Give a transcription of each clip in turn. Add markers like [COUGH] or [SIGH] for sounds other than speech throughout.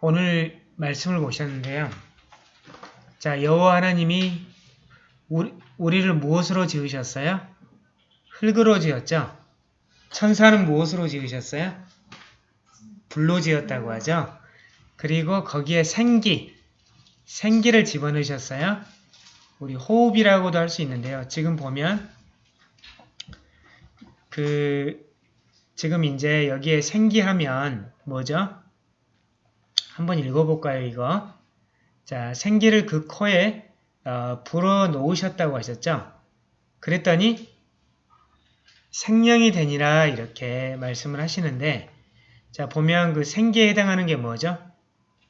오늘 말씀을 보셨는데요. 자, 여호와 하나님이 우리, 우리를 무엇으로 지으셨어요? 흙으로 지었죠? 천사는 무엇으로 지으셨어요? 불로 지었다고 하죠? 그리고 거기에 생기, 생기를 집어넣으셨어요. 우리 호흡이라고도 할 수 있는데요. 지금 보면 그 지금 이제 여기에 생기하면 뭐죠? 한번 읽어볼까요, 이거? 자, 생기를 그 코에 어, 불어 놓으셨다고 하셨죠? 그랬더니 생명이 되니라 이렇게 말씀을 하시는데 자, 보면 그 생기에 해당하는 게 뭐죠?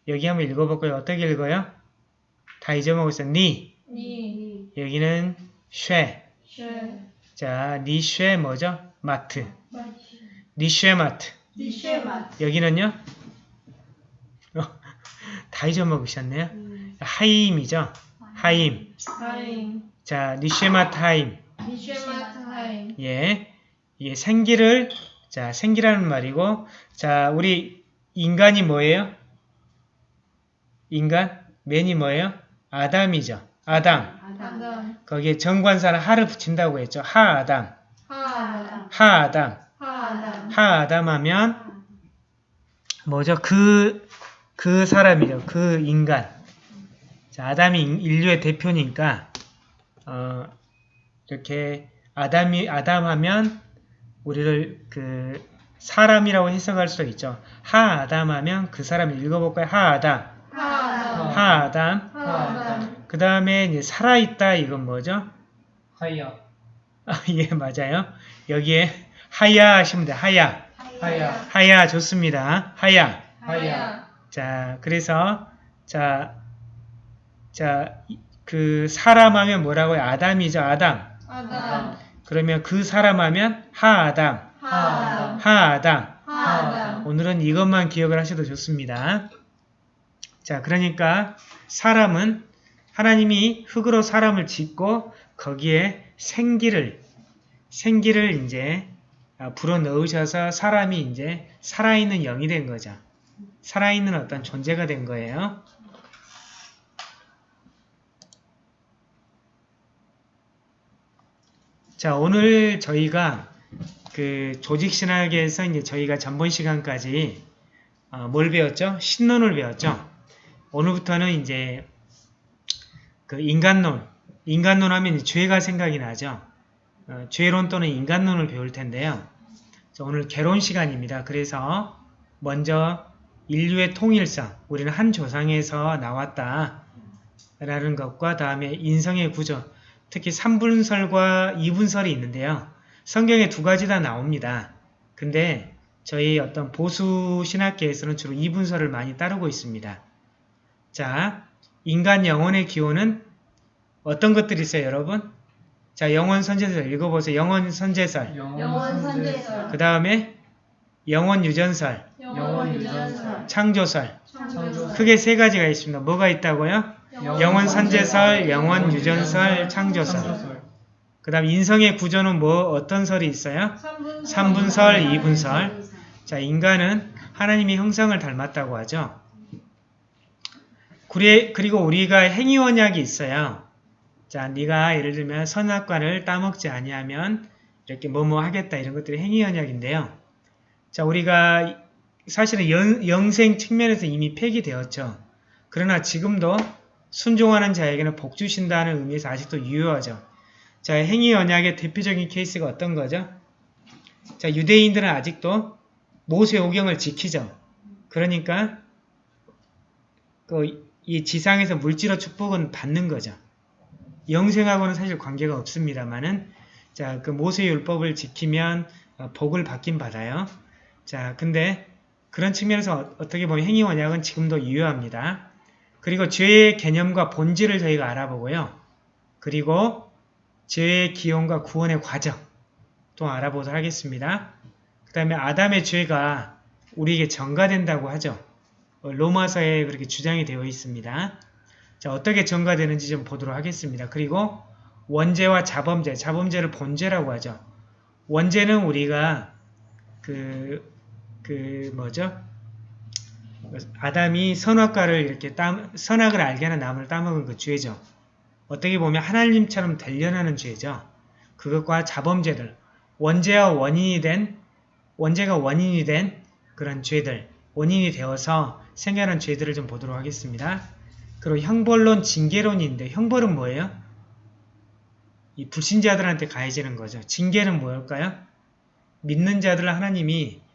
여기 한번 읽어볼까요? 어떻게 읽어요? 다 잊어먹었어요. 니. 니, 여기는 쉐. 쉐, 자, 니쉐 뭐죠? 마트. 마트, 니쉐 마트. 니쉐 마트, 여기는요? 어, 다 잊어먹으셨네요. 음. 하임이죠? 하임. 하임, 자, 니쉐마트 하임. 니쉐 마트 하임, 예. 예, 생기를, 자, 생기라는 말이고, 자, 우리 인간이 뭐예요? 인간? 맨이 뭐예요? 아담이죠. 아담. 아담, 거기에 정관사는 하를 붙인다고 했죠. 하아담. 하아담, 하아담. 하아담, 하아담 하면 뭐죠? 그, 그 사람이죠. 그 인간. 자, 아담이 인- 인류의 대표니까, 어, 이렇게 아담이, 아담 하면 우리를 그 사람이라고 해석할 수 있죠. 하 아담 하면 그 사람을 읽어볼까요? 하아담. 하아담, 하아담. 하 아담, 그 다음에 이제 살아있다. 이건 뭐죠? 하야 아, 예, 맞아요. 여기에 하야 하시면 돼요. 하야. 하야 하야 좋습니다. 하야. 하야, 자, 그래서 자, 자, 이- 그 사람 하면 뭐라고요? 아담이죠. 아담. 아담, 그러면 그 사람 하면 하아담. 하아담, 하아담. 하아담, 오늘은 이것만 기억을 하셔도 좋습니다. 자, 그러니까 사람은 하나님이 흙으로 사람을 짓고 거기에 생기를 생기를 이제 아, 불어 넣으셔서 사람이 이제 살아있는 영이 된 거죠. 살아있는 어떤 존재가 된 거예요. 자, 오늘 저희가 그 조직신학에서 이제 저희가 전번 시간까지 어, 뭘 배웠죠? 신론을 배웠죠. 오늘부터는 이제 그 인간론, 인간론 하면 죄가 생각이 나죠. 어, 죄론 또는 인간론을 배울 텐데요. 자, 오늘 개론 시간입니다. 그래서 먼저 인류의 통일성, 우리는 한 조상에서 나왔다. 라는 것과 다음에 인성의 구조, 특히 3분설과 2분설이 있는데요. 성경에 두 가지 다 나옵니다. 근데 저희 어떤 보수 신학계에서는 주로 2분설을 많이 따르고 있습니다. 자, 인간 영혼의 기호는 어떤 것들이 있어요, 여러분? 자, 영혼 선제설 읽어보세요. 영혼 선제설. 영원 선제설, 그 다음에 영혼 유전설, 창조설. 창조설, 크게 세 가지가 있습니다. 뭐가 있다고요? 영혼 선제설, 영혼 유전설, 창조설. 그 다음 인성의 구조는 뭐 어떤 설이 있어요? 3분설, 2분설. 자, 인간은 하나님의 형상을 닮았다고 하죠. 그리- 그리고 우리가 행위원약이 있어요. 자, 네가 예를 들면 선악과를 따먹지 아니하면 이렇게 뭐뭐 하겠다 이런 것들이 행위 언약인데요. 자, 우리가 사실은 영, 영생 측면에서 이미 폐기되었죠. 그러나 지금도 순종하는 자에게는 복 주신다는 의미에서 아직도 유효하죠. 자, 행위 언약의 대표적인 케이스가 어떤 거죠? 자, 유대인들은 아직도 모세 오경을 지키죠. 그러니까 그 이 지상에서 물질의 축복은 받는 거죠. 영생하고는 사실 관계가 없습니다만은 자, 그 모세 율법을 지키면 어, 복을 받긴 받아요. 자, 근데 그런 측면에서 어- 어떻게 보면 행위 언약은 지금도 유효합니다. 그리고 죄의 개념과 본질을 저희가 알아보고요. 그리고 죄의 기원과 구원의 과정 또 알아보도록 하겠습니다. 그 다음에 아담의 죄가 우리에게 전가된다고 하죠. 어, 로마서에 그렇게 주장이 되어 있습니다. 자, 어떻게 전가되는지 좀 보도록 하겠습니다. 그리고 원죄와 자범죄, 자범죄를 본죄라고 하죠. 원죄는 우리가 그, 그 뭐죠? 아담이 선악과를 이렇게 따, 선악을 알게 하는 나무를 따먹은 그 죄죠. 어떻게 보면 하나님처럼 되려는 죄죠. 그것과 자범죄들, 원죄와 원인이 된, 원죄가 원인이 된 그런 죄들, 원인이 되어서 생겨난 죄들을 좀 보도록 하겠습니다. 그리고 형벌론, 징계론인데 형벌은 뭐예요? 이 불신자들한테 가해지는 거죠. 징계는 뭘까요? 믿는 자들 하나님이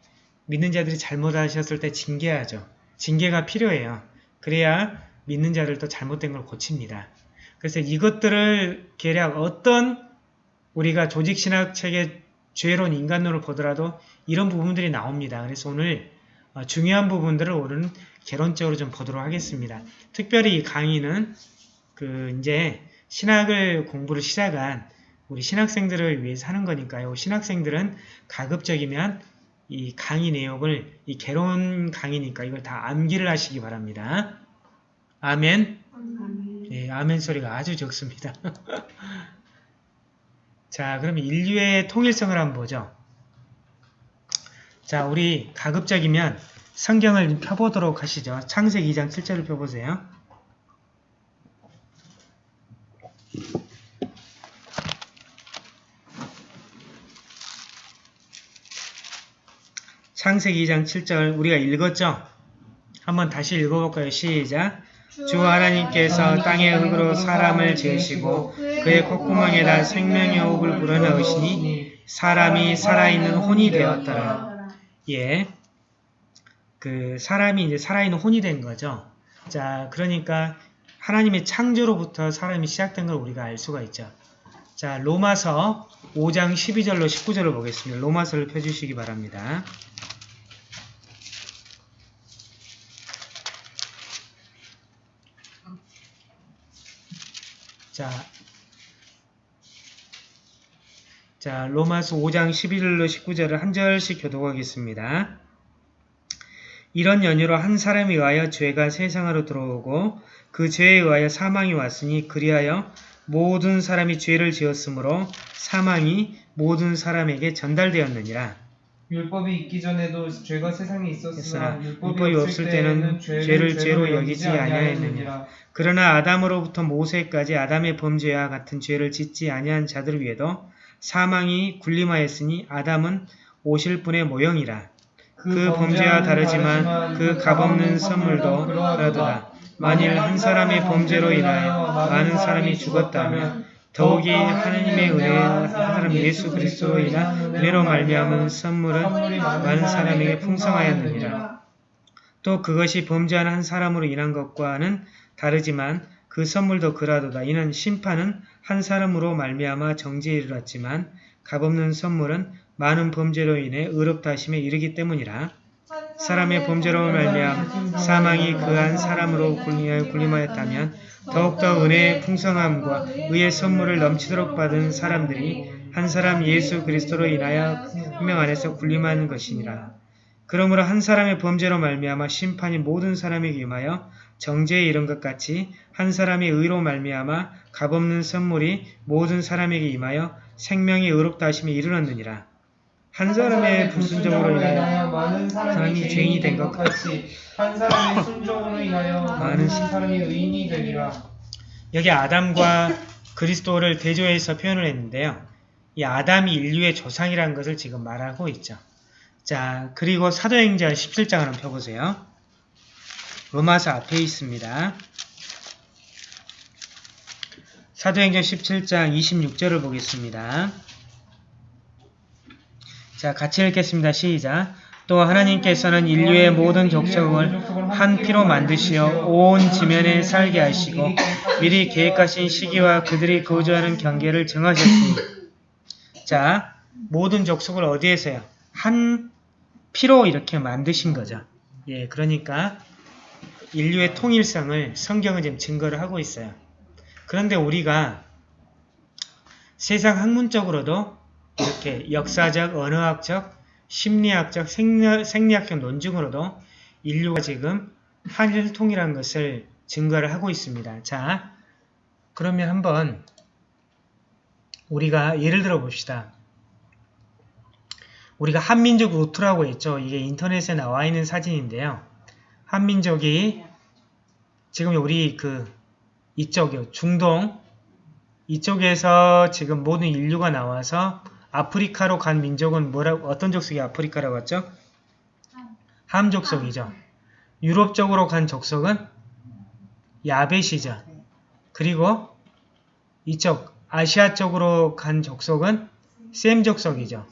믿는 자들이 잘못하셨을 때 징계하죠. 징계가 필요해요. 그래야 믿는 자들도 잘못된 걸 고칩니다. 그래서 이것들을 계략 어떤 우리가 조직신학책의 죄론, 인간론을 보더라도 이런 부분들이 나옵니다. 그래서 오늘 어, 중요한 부분들을 오늘은 개론적으로 좀 보도록 하겠습니다. 특별히 이 강의는 그 이제 신학을 공부를 시작한 우리 신학생들을 위해서 하는 거니까요. 신학생들은 가급적이면 이 강의 내용을 이 개론 강의니까 이걸 다 암기를 하시기 바랍니다. 아멘. 예, 아멘 소리가 아주 적습니다. [LAUGHS] 자, 그럼 인류의 통일성을 한번 보죠. 자, 우리 가급적이면 성경을 펴보도록 하시죠. 창세기 2장 7절을 펴보세요. 창세기 2장 7절 우리가 읽었죠? 한번 다시 읽어볼까요? 시작! 주 하나님께서 땅의 흙으로 사람을 지으시고 그의 콧구멍에다 생명의 호흡을 불어넣으시니 사람이 살아있는 혼이 되었더라. 예. 그 사람이 이제 살아있는 혼이 된 거죠. 자, 그러니까 하나님의 창조로부터 사람이 시작된 걸 우리가 알 수가 있죠. 자, 로마서 5장 12절로 19절을 보겠습니다. 로마서를 펴주시기 바랍니다. 자, 자 로마서 5장 11절로 19절을 한 절씩 교독하겠습니다. 이런 연유로 한 사람에 의하여 죄가 세상으로 들어오고 그 죄에 의하여 사망이 왔으니 그리하여 모든 사람이 죄를 지었으므로 사망이 모든 사람에게 전달되었느니라. 율법이 있기 전에도 죄가 세상에 있었으나 율법이, 율법이 없을 때는 죄를 죄로 여기지 아니하였느니라. 그러나 아담으로부터 모세까지 아담의 범죄와 같은 죄를 짓지 아니한 자들 위에도 사망이 군림하였으니 아담은 오실 분의 모형이라. 그 범죄와 다르지만 그 값없는 선물도 그러도다. 만일 한 사람의 범죄로 인하여 많은 사람이 죽었다면 더욱이 하나님의 은혜의 한 사람 예수 그리스도로 인한 은혜로 말미암은 선물은 많은 사람에게 풍성하였느니라. 또 그것이 범죄한 한 사람으로 인한 것과는 다르지만 그 선물도 그라도다. 이는 심판은 한 사람으로 말미암아 정지에 이르렀지만 값없는 선물은 많은 범죄로 인해 의롭다 하심에 이르기 때문이라. 사람의 범죄로 말미암 사망이 그한 사람으로 군림하였다면 더욱더 은혜의 풍성함과 의의 선물을 넘치도록 받은 사람들이 한 사람 예수 그리스도로 인하여 생명 안에서 군림하는 것이니라. 그러므로 한 사람의 범죄로 말미암아 심판이 모든 사람에게 임하여 정죄에 이른 것 같이 한 사람의 의로 말미암아 값없는 선물이 모든 사람에게 임하여 생명이 의롭다 하심에 이르렀느니라. 한 사람의 불순종으로 인하여 많은 사람이 죄인이 된 것 같이 한 사람의 순종으로 인하여 [LAUGHS] 많은 사람이 의인이 되리라. 여기 아담과 그리스도를 대조해서 표현을 했는데요. 이 아담이 인류의 조상이라는 것을 지금 말하고 있죠. 자, 그리고 사도행전 17장을 한번 펴보세요. 로마서 앞에 있습니다. 사도행전 17장 26절을 보겠습니다. 자, 같이 읽겠습니다. 시작. 또 하나님께서는 인류의 모든 족속을 한 피로 만드시어 온 지면에 살게 하시고 미리 계획하신 시기와 그들이 거주하는 경계를 정하셨으니 자, 모든 족속을 어디에서요? 한 피로 이렇게 만드신 거죠. 예, 그러니까 인류의 통일성을 성경은 지금 증거를 하고 있어요. 그런데 우리가 세상 학문적으로도 이렇게 역사적, 언어학적, 심리학적, 생리, 생리학적 논증으로도 인류가 지금 한일통이라는 것을 증거를 하고 있습니다. 자, 그러면 한번 우리가 예를 들어 봅시다. 우리가 한민족 루트라고 했죠. 이게 인터넷에 나와 있는 사진인데요. 한민족이 지금 우리 그 이쪽이요 중동 이쪽에서 지금 모든 인류가 나와서 아프리카로 간 민족은 뭐라 어떤 족속이 아프리카라고 했죠? 함 족속이죠. 유럽 쪽으로 간 족속은 야벳이죠. 그리고 이쪽 아시아 쪽으로 간 족속은 셈 족속이죠.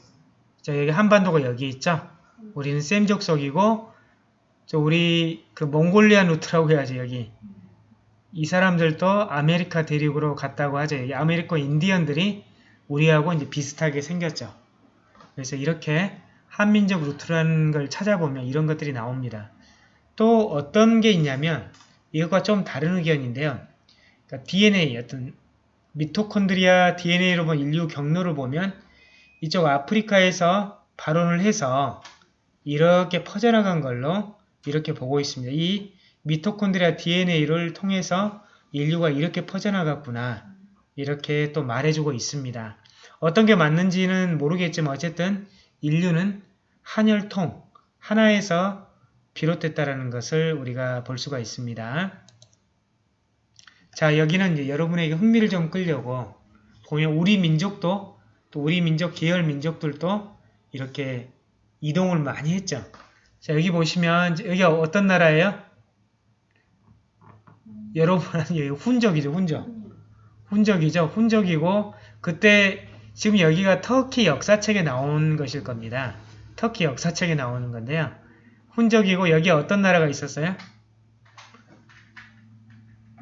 자 여기 한반도가 여기 있죠. 우리는 셈 족속이고 저 우리 그 Mongolian 루트라고 해야지 여기 이 사람들도 아메리카 대륙으로 갔다고 하죠. 여기 아메리카 인디언들이 우리하고 이제 비슷하게 생겼죠. 그래서 이렇게 한민족 루트라는 걸 찾아보면 이런 것들이 나옵니다. 또 어떤 게 있냐면 이것과 좀 다른 의견인데요. 그러니까 DNA 어떤 미토콘드리아 DNA로 본 인류 경로를 보면 이쪽 아프리카에서 발원을 해서 이렇게 퍼져나간 걸로 이렇게 보고 있습니다. 이 미토콘드리아 DNA를 통해서 인류가 이렇게 퍼져나갔구나 이렇게 또 말해주고 있습니다. 어떤 게 맞는지는 모르겠지만 어쨌든 인류는 한혈통 하나에서 비롯됐다는 것을 우리가 볼 수가 있습니다. 자 여기는 이제 여러분에게 흥미를 좀 끌려고 보면 우리 민족도 또 우리 민족 계열 민족들도 이렇게 이동을 많이 했죠. 자 여기 보시면 여기 어떤 나라예요? 여러분은 여기 훈적이죠 훈적. 훈적이죠 훈적이고 그때 지금 여기가 터키 역사책에 나온 것일 겁니다. 터키 역사책에 나오는 건데요. 훈적이고 여기에 어떤 나라가 있었어요?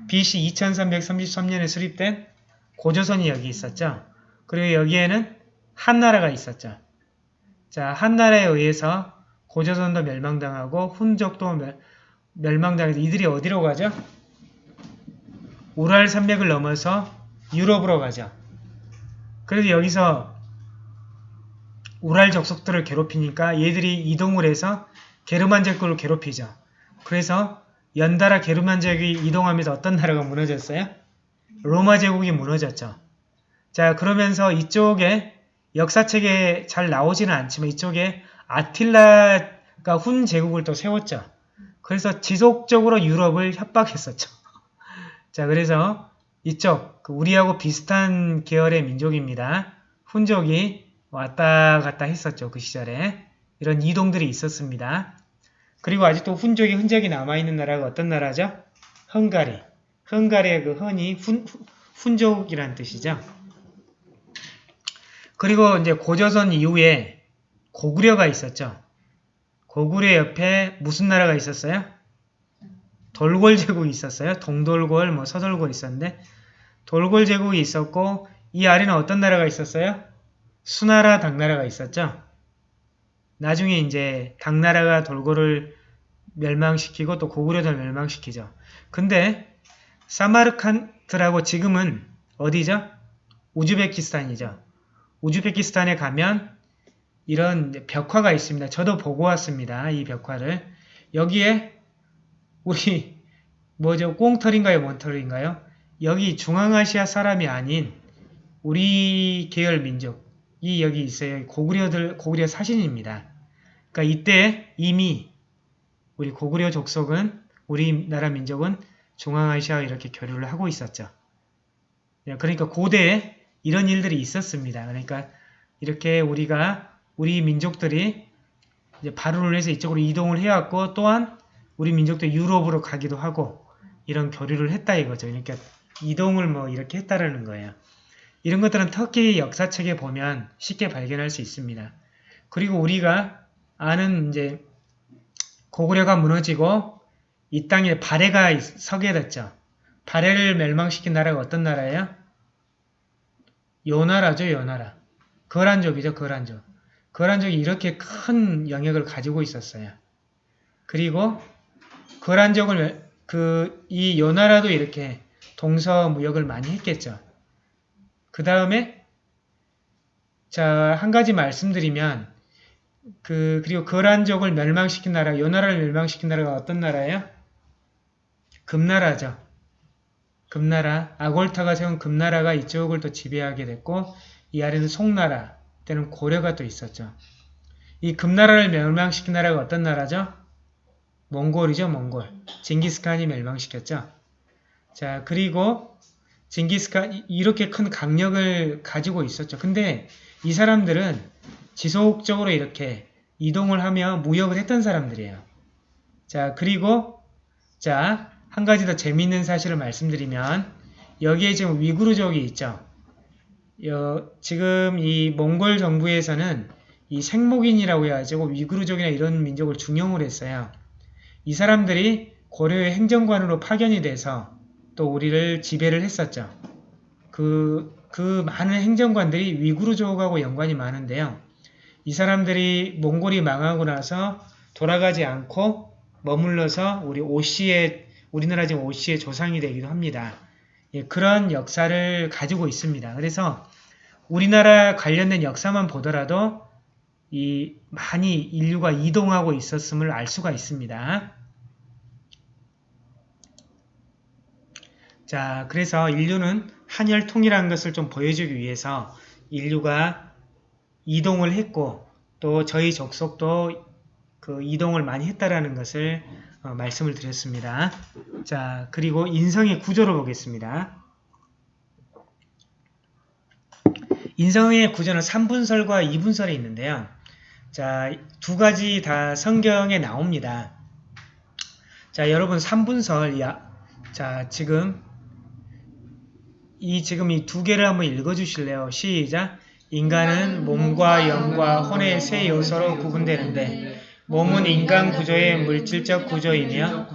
BC 2333년에 수립된 고조선이 여기 있었죠. 그리고 여기에는 한나라가 있었죠. 자, 한나라에 의해서 고조선도 멸망당하고 훈적도 멸, 멸망당해서 이들이 어디로 가죠? 우랄 산맥을 넘어서 유럽으로 가죠. 그래서 여기서 우랄 적속들을 괴롭히니까 얘들이 이동을 해서 게르만족국을 괴롭히죠. 그래서 연달아 게르만족이 이동하면서 어떤 나라가 무너졌어요? 로마 제국이 무너졌죠. 자 그러면서 이쪽에 역사책에 잘 나오지는 않지만 이쪽에 아틸라가 훈 제국을 또 세웠죠. 그래서 지속적으로 유럽을 협박했었죠. 자 그래서 이쪽 그 우리하고 비슷한 계열의 민족입니다. 훈족이 왔다 갔다 했었죠. 그 시절에 이런 이동들이 있었습니다. 그리고 아직도 훈족의 흔적이 남아있는 나라가 어떤 나라죠? 헝가리. 헝가리의 그 헌이 훈, 훈족이란 뜻이죠. 그리고 이제 고조선 이후에 고구려가 있었죠. 고구려 옆에 무슨 나라가 있었어요? 돌골 제국이 있었어요. 동돌골, 뭐 서돌골 있었는데 돌골 제국이 있었고 이 아래는 어떤 나라가 있었어요? 수나라, 당나라가 있었죠. 나중에 이제 당나라가 돌고를 멸망시키고 또 고구려도 멸망시키죠. 근데 사마르칸트라고 지금은 어디죠? 우즈베키스탄이죠. 우즈베키스탄에 가면 이런 벽화가 있습니다. 저도 보고 왔습니다. 이 벽화를. 여기에 우리 뭐죠? 꽁털인가요? 뭔털인가요? 여기 중앙아시아 사람이 아닌 우리 계열 민족이 여기 있어요. 고구려들 고구려 사신입니다. 그러니까 이때 이미 우리 고구려 족속은 우리나라 민족은 중앙아시아와 이렇게 교류를 하고 있었죠. 그러니까 고대에 이런 일들이 있었습니다. 그러니까 이렇게 우리가 우리 민족들이 이제 발효를 해서 이쪽으로 이동을 해왔고 또한 우리 민족도 유럽으로 가기도 하고 이런 교류를 했다 이거죠. 그러니까 이동을 뭐 이렇게 했다라는 거예요. 이런 것들은 터키 역사책에 보면 쉽게 발견할 수 있습니다. 그리고 우리가 아는 이제 고구려가 무너지고 이 땅에 발해가 서게 됐죠. 발해를 멸망시킨 나라가 어떤 나라예요? 요 나라죠, 요 나라. 거란족이죠, 거란족. 거란족이 이렇게 큰 영역을 가지고 있었어요. 그리고 거란족을 그 이 요나라도 이렇게 동서 무역을 많이 했겠죠. 그 다음에 자 한 가지 말씀드리면 그 그리고 거란족을 멸망시킨 나라, 요 나라를 멸망시킨 나라가 어떤 나라예요? 금나라죠. 금나라, 아골타가 세운 금나라가 이쪽을 또 지배하게 됐고 이 아래는 송나라, 때는 고려가 또 있었죠. 이 금나라를 멸망시킨 나라가 어떤 나라죠? 몽골이죠, 몽골. 징기스칸이 멸망시켰죠. 자, 그리고 징기스칸 이- 이렇게 큰 강력을 가지고 있었죠. 근데 이 사람들은 지속적으로 이렇게 이동을 하며 무역을 했던 사람들이에요. 자, 그리고 자, 한 가지 더 재미있는 사실을 말씀드리면 여기에 지금 위구르족이 있죠. 여- 지금 이 몽골 정부에서는 이 생목인이라고 해가지고 위구르족이나 이런 민족을 중용을 했어요. 이 사람들이 고려의 행정관으로 파견이 돼서 또 우리를 지배를 했었죠. 그, 그 많은 행정관들이 위구르족하고 연관이 많은데요. 이 사람들이 몽골이 망하고 나서 돌아가지 않고 머물러서 우리 오씨의 우리나라 지금 오씨의 조상이 되기도 합니다. 예, 그런 역사를 가지고 있습니다. 그래서 우리나라 관련된 역사만 보더라도 이 많이 인류가 이동하고 있었음을 알 수가 있습니다. 자, 그래서 인류는 한혈통이라는 것을 좀 보여주기 위해서 인류가 이동을 했고 또 저희 족속도 그 이동을 많이 했다라는 것을 어, 말씀을 드렸습니다. 자, 그리고 인성의 구조를 보겠습니다. 인성의 구조는 3분설과 2분설이 있는데요. 자, 두 가지 다 성경에 나옵니다. 자, 여러분 3분설, 야, 자, 지금 이 지금 이 두 개를 한번 읽어 주실래요? 시작. 인간은 몸과 영과 혼의 세 요소로 구분되는데 몸은 인간 구조의 물질적 구조이며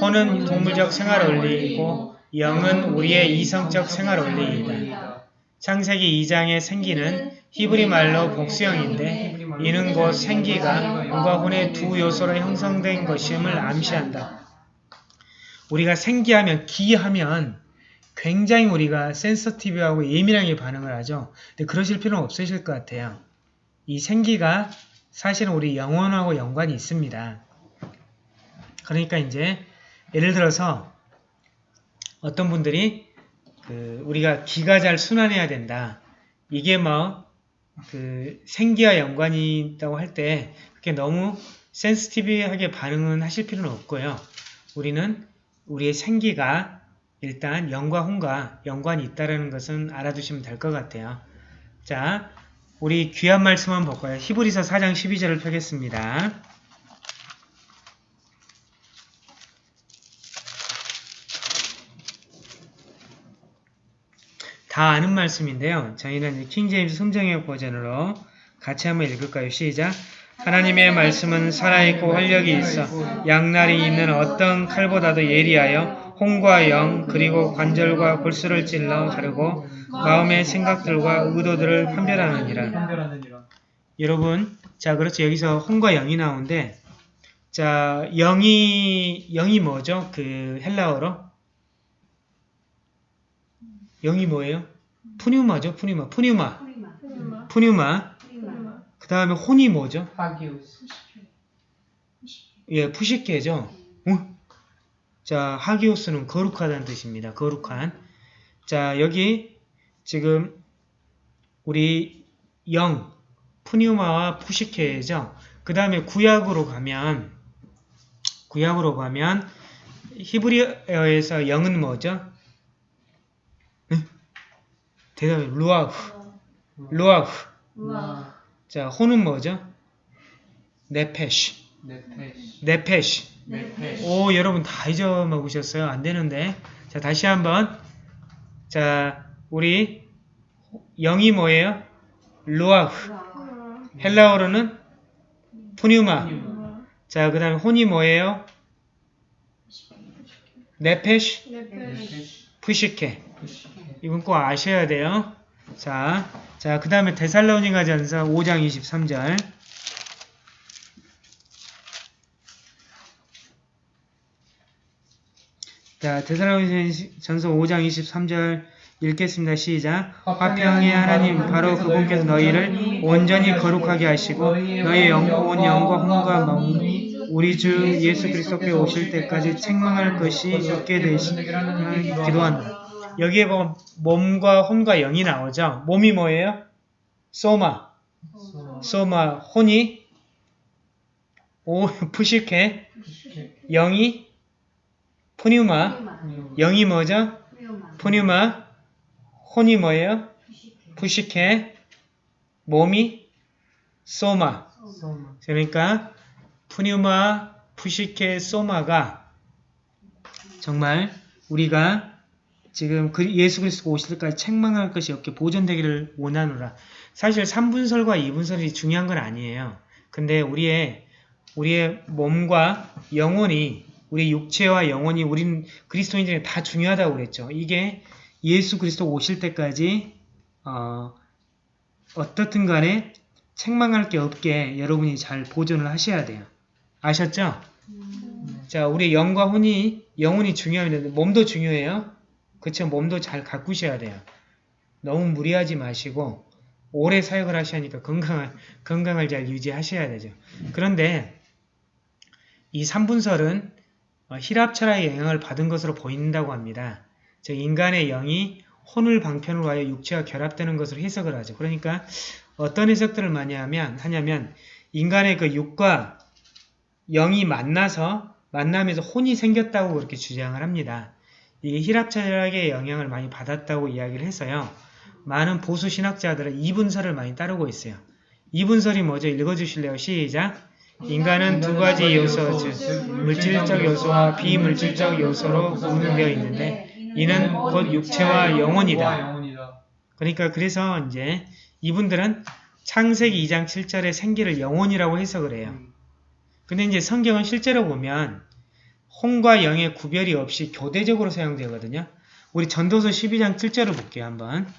혼은 동물적 생활 원리이고 영은 우리의 이성적 생활 원리이다. 창세기 2장의 생기는 히브리 말로 복수형인데 이는 곧 생기가 영과 혼의 두 요소로 형성된 것임을 암시한다. 우리가 생기하면 기하면 굉장히 우리가 센서티브하고 예민하게 반응을 하죠. 근데 그러실 필요는 없으실 것 같아요. 이 생기가 사실은 우리 영혼하고 연관이 있습니다. 그러니까 이제 예를 들어서 어떤 분들이 그 우리가 기가 잘 순환해야 된다. 이게 뭐그 생기와 연관이 있다고 할 때 그렇게 너무 센스티브하게 반응은 하실 필요는 없고요. 우리는 우리의 생기가 일단 영과 혼과 연관이 있다는 것은 알아두시면 될 것 같아요. 자, 우리 귀한 말씀 한번 볼까요? 히브리서 4장 12절을 펴겠습니다. 다 아는 말씀인데요. 저희는 킹제임스 성정역 버전으로 같이 한번 읽을까요? 시작! 하나님의 말씀은 살아있고 활력이 있어 양날이 있는 어떤 칼보다도 예리하여 혼과 영 그리고 관절과 골수를 찔러 가르고 마음의 생각들과 의도들을 판별하느니라. 여러분, 자 그렇죠. 여기서 혼과 영이 나오는데 자 영이 영이 뭐죠? 그 헬라어로 영이 뭐예요? 푸뉴마죠. 푸뉴마. 푸뉴마. 푸뉴마. 그 다음에 혼이 뭐죠? 예, 푸시케죠. 어? 자, 하기오스는 거룩하다는 뜻입니다. 거룩한. 자, 여기 지금 우리 영, 푸뉴마와 푸시케죠. 그 다음에 구약으로 가면 구약으로 가면 히브리어에서 영은 뭐죠? 응? 대답해. 루아흐. 루아흐. 자, 혼은 뭐죠? 네페시. 네페시. 네페시. 네페시. 오, 여러분 다 잊어먹 으셨어요? 안 되는데. 자, 다시 한번. 자, 우리 영이 뭐예요? 루아흐. 헬라어로는 푸뉴마. 우와. 자, 그 다음에 혼이 뭐예요? 네페시, 네페시. 푸시케. 푸시. 이건 꼭 아셔야 돼요. 자, 자, 그 다음에 데살로니가 전서 5장 23절. 자, 데살로니가 전서 5장 23절 읽겠습니다. 시작. 화평의 하나님 바로 그분께서 너희를 온전히 거룩하게 하시고 너희의 영혼 영과 혼과 마음이 우리 주 예수 그리스도께 오실 때까지 책망할 것이 없게 되시기를 기도한다. 여기에 보면 몸과 혼과 영이 나오죠. 몸이 뭐예요? 소마. 소마 혼이 오 [LAUGHS] 푸시케 영이 푸뉴마 영이 뭐죠? 푸뉴마 혼이 뭐예요? 푸시케 몸이 소마. 그러니까 푸뉴마 푸시케 소마가 정말 우리가 지금 그 예수 그리스도가 오실 때까지 책망할 것이 없게 보존되기를 원하노라. 사실 3분설과 2분설이 중요한 건 아니에요. 근데 우리의 우리의 몸과 영혼이 우리 육체와 영혼이 우린 그리스도인들이 다 중요하다고 그랬죠. 이게 예수 그리스도 오실 때까지 어, 어떻든 간에 책망할 게 없게 여러분이 잘 보존을 하셔야 돼요. 아셨죠? 자, 우리 영과 혼이 영혼이 중요합니다. 몸도 중요해요. 그쵸? 몸도 잘 가꾸셔야 돼요. 너무 무리하지 마시고 오래 사역을 하셔야하니까 건강을 건강을 잘 유지하셔야 되죠. 그런데 이 3분설은 어, 히랍 철학의 영향을 받은 것으로 보인다고 합니다. 즉 인간의 영이 혼을 방편으로 하여 육체와 결합되는 것으로 해석을 하죠. 그러니까 어떤 해석들을 많이 하면 하냐면 인간의 그 육과 영이 만나서 만나면서 혼이 생겼다고 그렇게 주장을 합니다. 이게 히랍 철학의 영향을 많이 받았다고 이야기를 해서요. 많은 보수 신학자들은 이 분설을 많이 따르고 있어요. 이 분설이 뭐죠? 읽어주실래요? 시작! 인간은 두 가지 요소, 즉 물질적 요소와 비물질적 요소로 구분되어 있는데 이는 곧 육체와 영혼이다. 그러니까 그래서 이제 이분들은 창세기 2장 7절의 생기를 영혼이라고 해석을 해요. 근데 이제 성경은 실제로 보면 혼과 영의 구별이 없이 교대적으로 사용되거든요. 우리 전도서 12장 7절을 볼게요. 한번.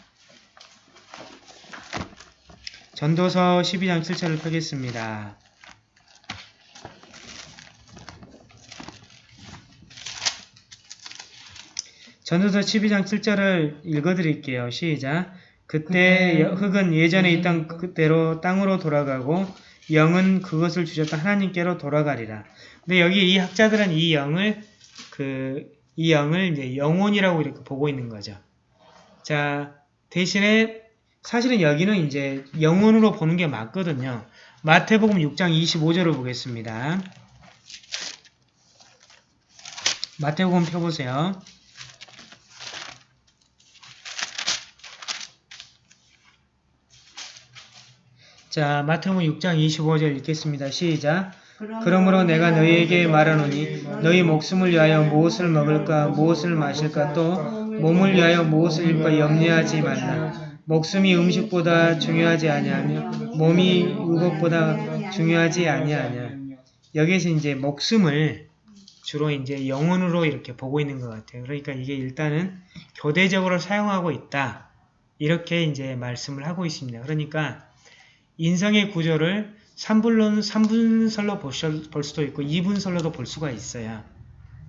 전도서 12장 7절을 펴겠습니다. 전도서 12장 7절을 읽어드릴게요. 시작. 그때 여- 흙은 예전에 있던 그대로 땅으로 돌아가고 영은 그것을 주셨던 하나님께로 돌아가리라. 근데 여기 이 학자들은 이 영을 그 이 영을 이제 영혼이라고 이렇게 보고 있는 거죠. 자 대신에 사실은 여기는 이제 영혼으로 보는 게 맞거든요. 마태복음 6장 25절을 보겠습니다. 마태복음 펴보세요. 자, 마태복음 6장 25절 읽겠습니다. 시작. 그러므로 내가 너희에게 말하노니 너희 목숨을 위하여 무엇을 먹을까 무엇을 마실까 또 몸을 위하여 무엇을 입을까 염려하지 말라. 목숨이 음식보다 중요하지 아니하며 몸이 의복보다 중요하지 아니하냐. 여기에서 이제 목숨을 주로 이제 영혼으로 이렇게 보고 있는 것 같아요. 그러니까 이게 일단은 교대적으로 사용하고 있다. 이렇게 이제 말씀을 하고 있습니다. 그러니까 인성의 구조를 3분론, 3분설로 볼 수도 있고 2분설로도 볼 수가 있어요.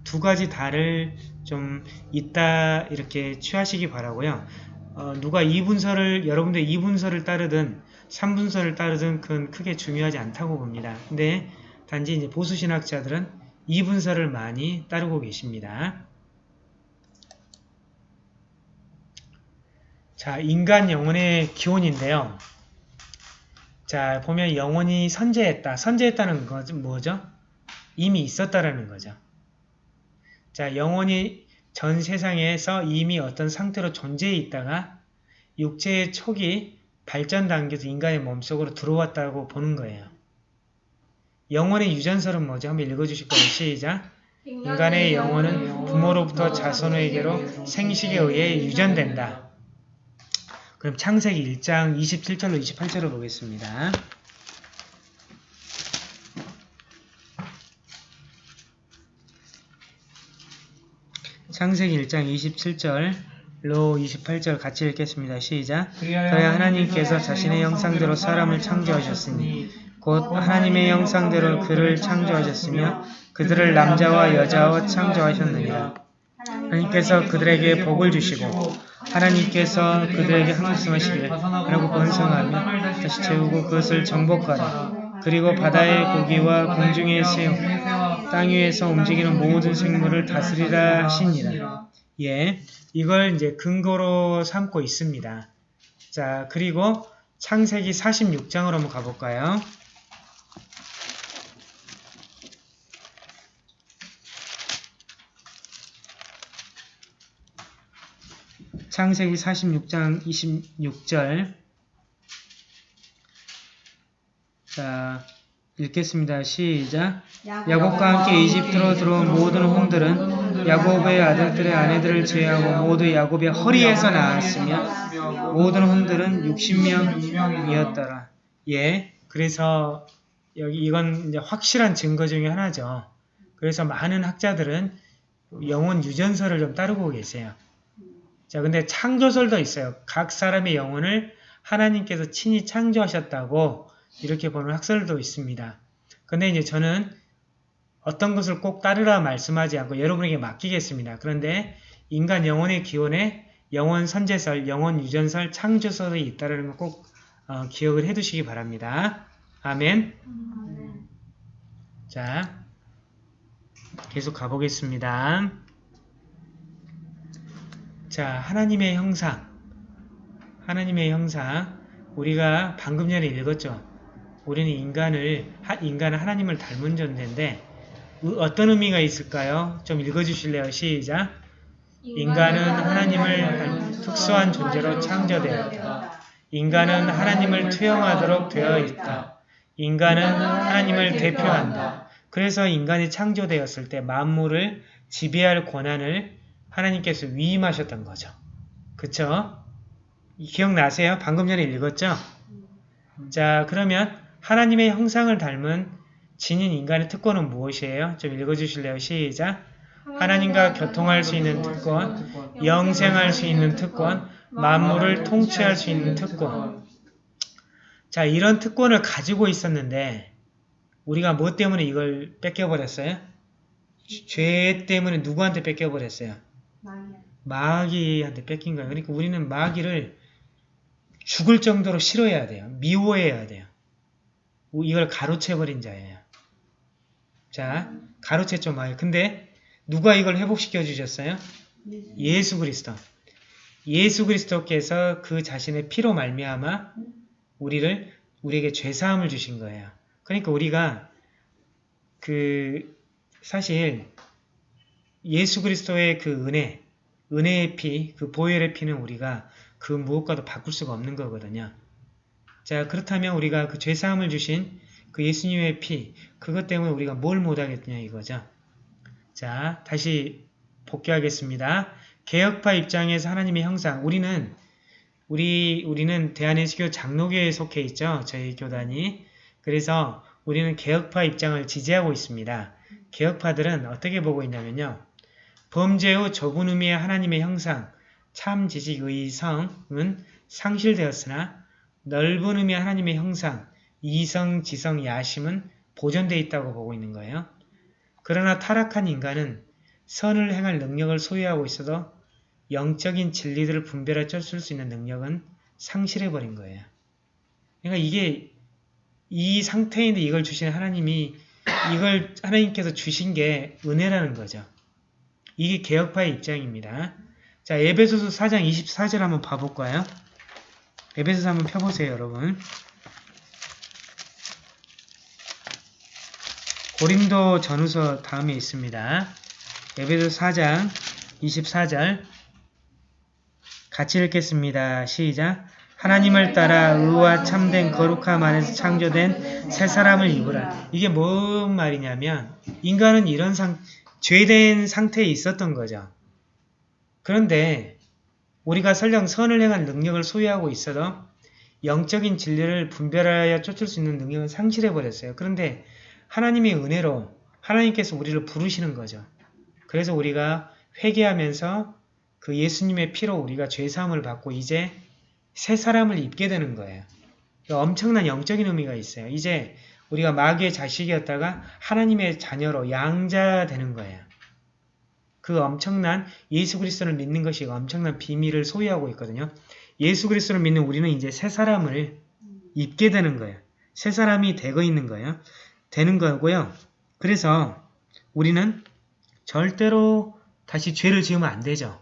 두 가지 다를 좀 있다 이렇게 취하시기 바라고요. 어, 누가 2분설을 여러분들 2분설을 따르든 3분설을 따르든 그건 크게 중요하지 않다고 봅니다. 근데 단지 이제 보수 신학자들은 2분설을 많이 따르고 계십니다. 자, 인간 영혼의 기원인데요. 자, 보면 영혼이 선재했다. 선재했다는 것은 뭐죠? 이미 있었다라는 거죠. 자, 영혼이 전 세상에서 이미 어떤 상태로 존재해 있다가 육체의 촉이 발전 단계에서 인간의 몸속으로 들어왔다고 보는 거예요. 영혼의 유전설은 뭐죠? 한번 읽어주실 거예요. 시작. 인간의 영혼은 부모로부터 자손에게로 생식에 의해 유전된다. 그럼 창세기 1장 27절로 28절을 보겠습니다. 창세기 1장 27절 로 28절 같이 읽겠습니다. 시작. 그래야 하나님께서 자신의 형상대로 사람을 창조하셨으니 곧 하나님의 형상대로 그를 창조하셨으며 그들을 남자와 여자와 창조하셨느니라. 하나님께서 그들에게 복을 주시고 하나님께서 그들에게 한 말씀하시기를 하라고 번성하며 다시 채우고 그것을 정복하라. 그리고 바다의 고기와 공중의 새우, 땅 위에서 움직이는 모든 생물을 다스리라 하시니라. 예, 이걸 이제 근거로 삼고 있습니다. 자, 그리고 창세기 46장으로 한번 가볼까요? 창세기 46장 26절 자 읽겠습니다. 시작 야곱과 함께 이집트로 들어온 모든 홍들은 야곱의 아들들의 아내들을 제외하고 모두 야곱의 허리에서 나왔으며 모든 홍들은 60명이었더라. 예, 그래서 여기 이건 이제 확실한 증거 중에 하나죠. 그래서 많은 학자들은 영혼 유전설을 좀 따르고 계세요. 자, 근데 창조설도 있어요. 각 사람의 영혼을 하나님께서 친히 창조하셨다고 이렇게 보는 학설도 있습니다. 근데 이제 저는 어떤 것을 꼭 따르라 말씀하지 않고 여러분에게 맡기겠습니다. 그런데 인간 영혼의 기원에 영혼 선제설, 영혼 유전설, 창조설이 있다는 걸꼭 어, 기억을 해 두시기 바랍니다. 아멘. 자, 계속 가보겠습니다. 자, 하나님의 형상. 하나님의 형상. 우리가 방금 전에 읽었죠. 우리는 인간을, 하- 인간은 하나님을 닮은 존재인데, 의- 어떤 의미가 있을까요? 좀 읽어주실래요? 시작. 인간은 하나님을 특수한 존재로 창조되었다. 인간은 하나님을 투영하도록 되어 있다. 인간은 하나님을 대표한다. 그래서 인간이 창조되었을 때 만물을 지배할 권한을 하나님께서 위임하셨던 거죠. 그쵸? 기억나세요? 방금 전에 읽었죠? 자, 그러면 하나님의 형상을 닮은 지닌 인간의 특권은 무엇이에요? 좀 읽어주실래요? 시작! 하나님과 교통할 수 있는 특권, 영생할 수 있는 특권, 만물을 통치할 수 있는 특권. 자, 이런 특권을 가지고 있었는데 우리가 뭐 때문에 이걸 뺏겨버렸어요? 죄- 죄 때문에 누구한테 뺏겨버렸어요? 마귀한테 뺏긴 거예요. 그러니까 우리는 마귀를 죽을 정도로 싫어해야 돼요. 미워해야 돼요. 이걸 가로채버린 자예요. 자, 가로챘죠, 마귀. 근데 누가 이걸 회복시켜 주셨어요? 예수 그리스도. 예수 그리스도께서 그 자신의 피로 말미암아 우리를 우리에게 죄 사함을 주신 거예요. 그러니까 우리가 그 사실 예수 그리스도의 그 은혜, 은혜의 피, 그 보혈의 피는 우리가 그 무엇과도 바꿀 수가 없는 거거든요. 자, 그렇다면 우리가 그 죄 사함을 주신 그 예수님의 피, 그것 때문에 우리가 뭘 못하겠냐 이거죠. 자, 다시 복귀하겠습니다. 개혁파 입장에서 하나님의 형상, 우리는 우리 우리는 대한예수교 장로교에 속해 있죠. 저희 교단이. 그래서 우리는 개혁파 입장을 지지하고 있습니다. 개혁파들은 어떻게 보고 있냐면요. 범죄 후 좁은 의미의 하나님의 형상, 참 지식, 의, 성은 상실되었으나 넓은 의미의 하나님의 형상, 이성, 지성, 야심은 보존되어 있다고 보고 있는 거예요. 그러나 타락한 인간은 선을 행할 능력을 소유하고 있어도 영적인 진리들을 분별해 쫓을 수 있는 능력은 상실해버린 거예요. 그러니까 이게 이 상태인데 이걸 주신 하나님이 이걸 하나님께서 주신 게 은혜라는 거죠. 이게 개혁파의 입장입니다. 자, 에베소서 4장 24절 한번 봐볼까요? 에베소서 한번 펴보세요, 여러분. 고린도 전후서 다음에 있습니다. 에베소 4장 24절 같이 읽겠습니다. 시작 하나님을 따라 의와 참된 거룩함 안에서 창조된 새 사람을 입으라. 이게 뭔 말이냐면 인간은 이런 상, 죄된 상태에 있었던 거죠. 그런데 우리가 설령 선을 행한 능력을 소유하고 있어도 영적인 진리를 분별하여 쫓을 수 있는 능력은 상실해버렸어요. 그런데 하나님의 은혜로 하나님께서 우리를 부르시는 거죠. 그래서 우리가 회개하면서 그 예수님의 피로 우리가 죄사함을 받고 이제 새 사람을 입게 되는 거예요. 엄청난 영적인 의미가 있어요. 이제 우리가 마귀의 자식이었다가 하나님의 자녀로 양자 되는 거예요. 그 엄청난 예수 그리스도를 믿는 것이 엄청난 비밀을 소유하고 있거든요. 예수 그리스도를 믿는 우리는 이제 새 사람을 입게 되는 거예요. 새 사람이 되고 있는 거예요. 되는 거고요. 그래서 우리는 절대로 다시 죄를 지으면 안 되죠.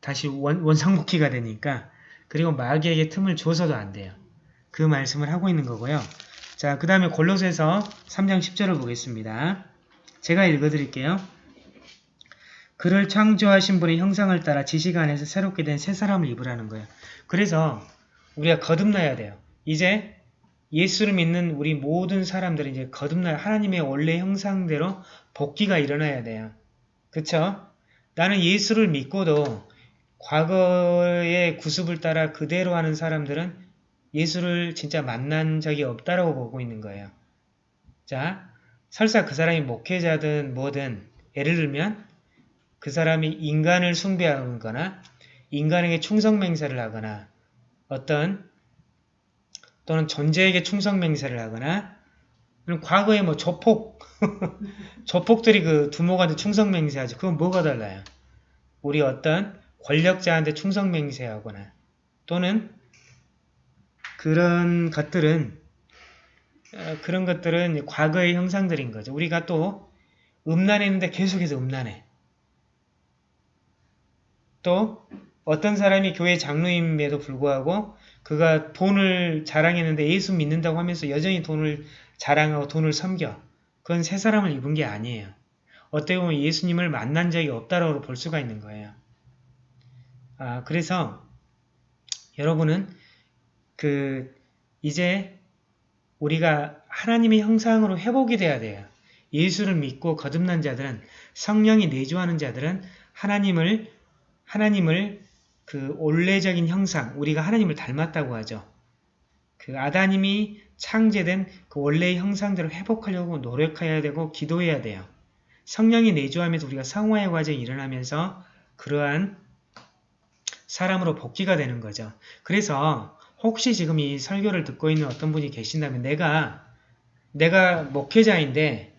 다시 원, 원상복귀가 되니까 그리고 마귀에게 틈을 줘서도 안 돼요. 그 말씀을 하고 있는 거고요. 자, 그 다음에 골로새서 3장 10절을 보겠습니다. 제가 읽어드릴게요. 그를 창조하신 분의 형상을 따라 지식 안에서 새롭게 된 새 사람을 입으라는 거예요. 그래서 우리가 거듭나야 돼요. 이제 예수를 믿는 우리 모든 사람들이 이제 거듭나 하나님의 원래 형상대로 복귀가 일어나야 돼요. 그쵸? 나는 예수를 믿고도 과거의 구습을 따라 그대로 하는 사람들은 예수를 진짜 만난 적이 없다라고 보고 있는 거예요. 자, 설사 그 사람이 목회자든 뭐든 예를 들면 그 사람이 인간을 숭배하거나 인간에게 충성맹세를 하거나 어떤 또는 존재에게 충성맹세를 하거나 과거에 뭐 조폭 [LAUGHS] 조폭들이 그 두목한테 충성맹세하죠. 그건 뭐가 달라요? 우리 어떤 권력자한테 충성맹세하거나 또는 그런 것들은 어, 그런 것들은 과거의 형상들인 거죠. 우리가 또 음란했는데 계속해서 음란해. 또 어떤 사람이 교회 장로임에도 불구하고 그가 돈을 자랑했는데 예수 믿는다고 하면서 여전히 돈을 자랑하고 돈을 섬겨. 그건 새 사람을 입은 게 아니에요. 어떻게 보면 예수님을 만난 적이 없다라고 볼 수가 있는 거예요. 아, 그래서 여러분은 그 이제 우리가 하나님의 형상으로 회복이 돼야 돼요. 예수를 믿고 거듭난 자들은 성령이 내주하는 자들은 하나님을 하나님을 그 원래적인 형상, 우리가 하나님을 닮았다고 하죠. 그 아다님이 창제된 그 원래의 형상대로 회복하려고 노력해야 되고 기도해야 돼요. 성령이 내주하면서 우리가 성화의 과정이 일어나면서 그러한 사람으로 복귀가 되는 거죠. 그래서 혹시 지금 이 설교를 듣고 있는 어떤 분이 계신다면 내가 내가 목회자인데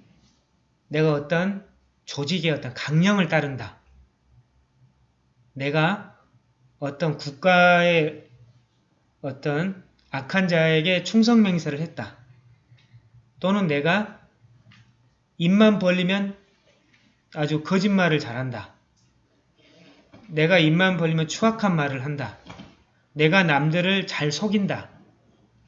내가 어떤 조직의 어떤 강령을 따른다. 내가 어떤 국가의 어떤 악한 자에게 충성맹세를 했다. 또는 내가 입만 벌리면 아주 거짓말을 잘한다. 내가 입만 벌리면 추악한 말을 한다. 내가 남들을 잘 속인다.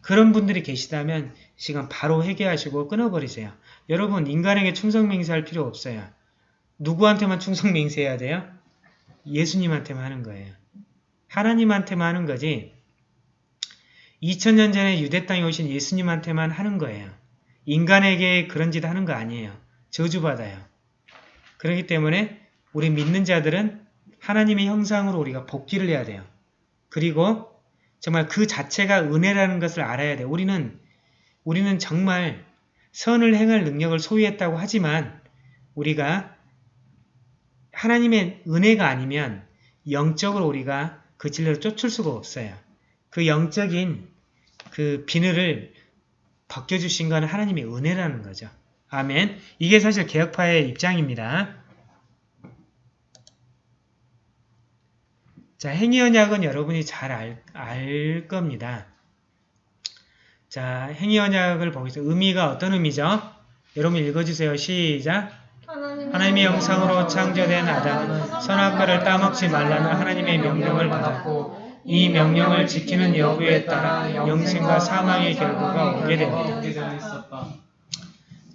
그런 분들이 계시다면 시간 바로 회개하시고 끊어버리세요. 여러분 인간에게 충성맹세할 필요 없어요. 누구한테만 충성맹세해야 돼요? 예수님한테만 하는 거예요. 하나님한테만 하는 거지 2000년 전에 유대 땅에 오신 예수님한테만 하는 거예요. 인간에게 그런 짓 하는 거 아니에요. 저주받아요. 그렇기 때문에 우리 믿는 자들은 하나님의 형상으로 우리가 복귀를 해야 돼요. 그리고 정말 그 자체가 은혜라는 것을 알아야 돼요. 우리는 우리는 정말 선을 행할 능력을 소유했다고 하지만 우리가 하나님의 은혜가 아니면 영적으로 우리가 그 진리를 쫓을 수가 없어요. 그 영적인 그 비늘을 벗겨주신 건 하나님의 은혜라는 거죠. 아멘. 이게 사실 개혁파의 입장입니다. 자, 행위언약은 여러분이 잘 알, 알 겁니다. 자, 행위언약을 보겠습니다. 의미가 어떤 의미죠? 여러분 읽어주세요. 시작. 하나님의 영상으로 창조된 아담은 선악과를 따먹지 말라는 하나님의 명령을 받았고 이 명령을 지키는 여부에 따라 영생과 사망의 결과가 오게 됩니다.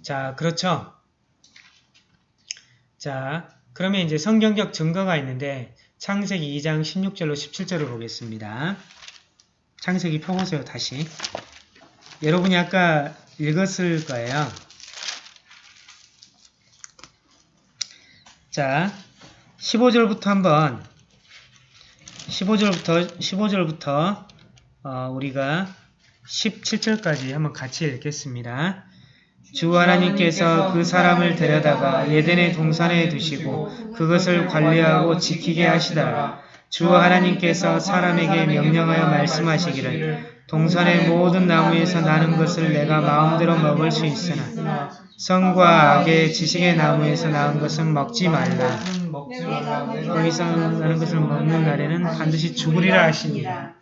자, 그렇죠. 자, 그러면 이제 성경적 증거가 있는데 창세기 2장 16절로 17절을 보겠습니다. 창세기 펴보세요, 다시. 여러분이 아까 읽었을 거예요. 자, 15절부터 한번 15절부터 15절부터 어, 우리가 17절까지 한번 같이 읽겠습니다. 주 하나님께서 그 사람을 데려다가 예덴의 동산에 두시고 그것을 관리하고 지키게 하시다가 주 하나님께서 사람에게 명령하여 말씀하시기를 동산의 모든 나무에서 나는 것을 내가 마음대로 먹을 수 있으나 성과 악의 지식의 나무에서 나은 것은 먹지 말라. 거기서 나는 것을 먹는 날에는 반드시 죽으리라 하시니라.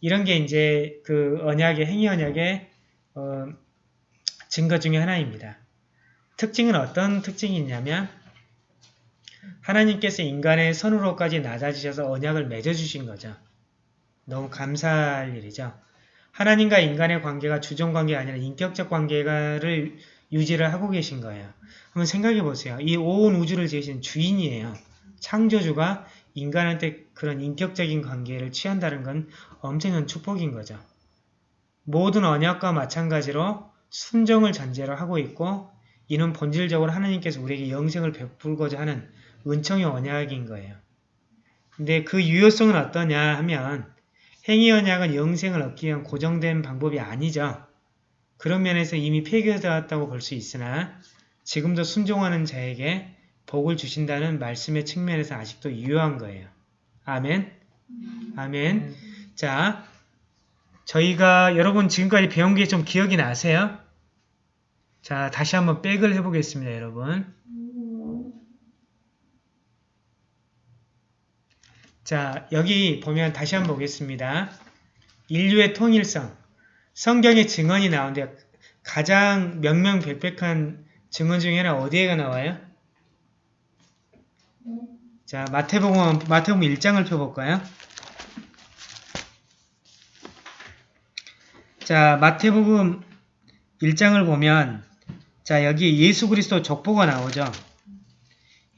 이런 게 이제 그 언약의 행위 언약의 어, 증거 중에 하나입니다. 특징은 어떤 특징이 있냐면 하나님께서 인간의 선으로까지 낮아지셔서 언약을 맺어주신 거죠. 너무 감사할 일이죠. 하나님과 인간의 관계가 주종관계가 아니라 인격적 관계를 유지를 하고 계신 거예요. 한번 생각해 보세요. 이 온 우주를 지으신 주인이에요. 창조주가 인간한테 그런 인격적인 관계를 취한다는 건 엄청난 축복인 거죠. 모든 언약과 마찬가지로 순종을 전제로 하고 있고 이는 본질적으로 하나님께서 우리에게 영생을 베풀고자 하는 은총의 언약인 거예요. 근데 그 유효성은 어떠냐 하면 행위 언약은 영생을 얻기 위한 고정된 방법이 아니죠. 그런 면에서 이미 폐기되었다고 볼 수 있으나 지금도 순종하는 자에게 복을 주신다는 말씀의 측면에서 아직도 유효한 거예요. 아멘. 아멘. 자, 저희가 여러분 지금까지 배운 게 좀 기억이 나세요? 자, 다시 한번 백을 해보겠습니다, 여러분. 자, 여기 보면 다시 한번 보겠습니다. 인류의 통일성. 성경에 증언이 나오는데 가장 명명백백한 증언 중에 하나 어디에가 나와요? 자, 마태복음, 마태복음 1장을 펴볼까요? 자, 마태복음 1장을 보면 자, 여기 예수 그리스도 족보가 나오죠.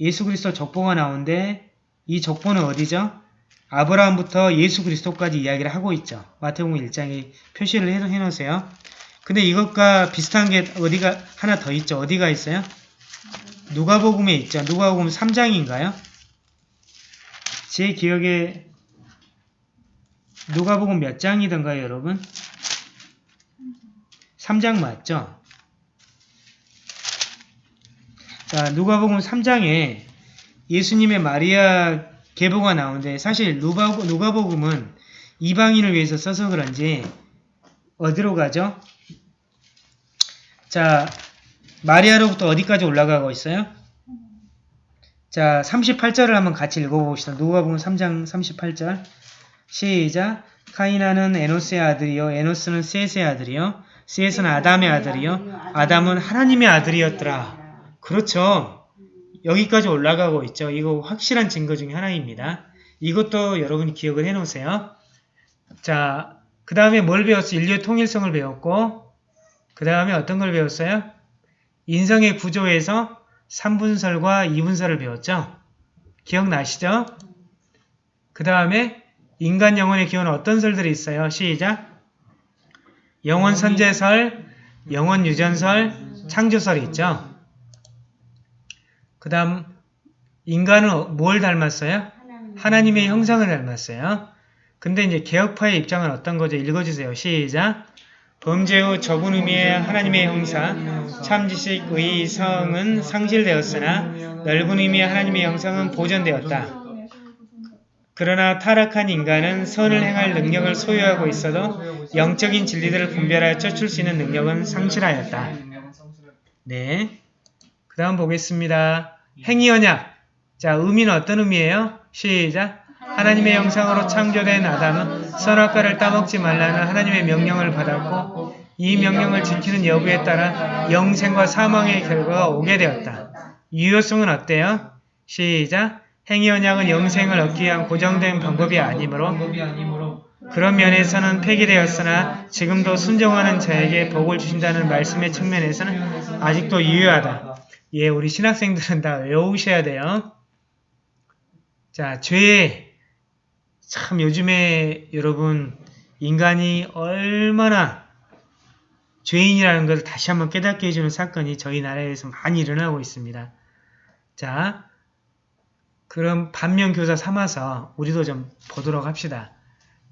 예수 그리스도 족보가 나오는데 이 족보는 어디죠? 아브라함부터 예수 그리스도까지 이야기를 하고 있죠. 마태복음 1장에 표시를 해, 해놓으세요. 근데 이것과 비슷한 게 어디가 하나 더 있죠. 어디가 있어요? 누가복음에 있죠. 누가복음 3장인가요? 제 기억에 누가복음 몇 장이던가요, 여러분? 3장 맞죠? 자, 누가복음 3장에 예수님의 마리아 계보가 나오는데 사실 누가, 누가복음은 이방인을 위해서 써서 그런지 어디로 가죠? 자, 마리아로부터 어디까지 올라가고 있어요? 자, 38절을 한번 같이 읽어봅시다. 누가복음 3장 38절 시작 카이나는 에노스의 아들이요 에노스는 셋의 아들이요 셋은 아담의 아들이요 아담은 하나님의 아들이었더라. 그렇죠. 여기까지 올라가고 있죠. 이거 확실한 증거 중에 하나입니다. 이것도 여러분이 기억을 해놓으세요. 자, 그 다음에 뭘 배웠어요? 인류의 통일성을 배웠고 그 다음에 어떤 걸 배웠어요? 인성의 구조에서 3분설과 2분설을 배웠죠. 기억나시죠? 그 다음에 인간 영혼의 기원은 어떤 설들이 있어요? 시작! 영원 선제설, 영원 유전설, 창조설이 있죠. 그 다음 인간은 뭘 닮았어요? 하나님 의 형상을 닮았어요. 근데 이제 개혁파의 입장은 어떤 거죠? 읽어주세요. 시작! 범죄 후 적은 의미의 하나님의 형상, 참지식, 의, 성은 상실되었으나 넓은 의미의 하나님의 형상은 보존되었다. 그러나 타락한 인간은 선을 행할 능력을 소유하고 있어도 영적인 진리들을 분별하여 쫓을 수 있는 능력은 상실하였다. 네. 그 다음 보겠습니다. 행위 언약. 자, 의미는 어떤 의미예요? 시작. 하나님의 형상으로 창조된 아담은 선악과를 따먹지 말라는 하나님의 명령을 받았고 이 명령을 지키는 여부에 따라 영생과 사망의 결과가 오게 되었다. 유효성은 어때요? 시작. 행위 언약은 영생을 얻기 위한 고정된 방법이 아니므로 그런 면에서는 폐기되었으나 지금도 순종하는 자에게 복을 주신다는 말씀의 측면에서는 아직도 유효하다. 예, 우리 신학생들은 다 외우셔야 돼요. 자, 죄. 참 요즘에 여러분 인간이 얼마나 죄인이라는 것을 다시 한번 깨닫게 해주는 사건이 저희 나라에서 많이 일어나고 있습니다. 자, 그럼 반면 교사 삼아서 우리도 좀 보도록 합시다.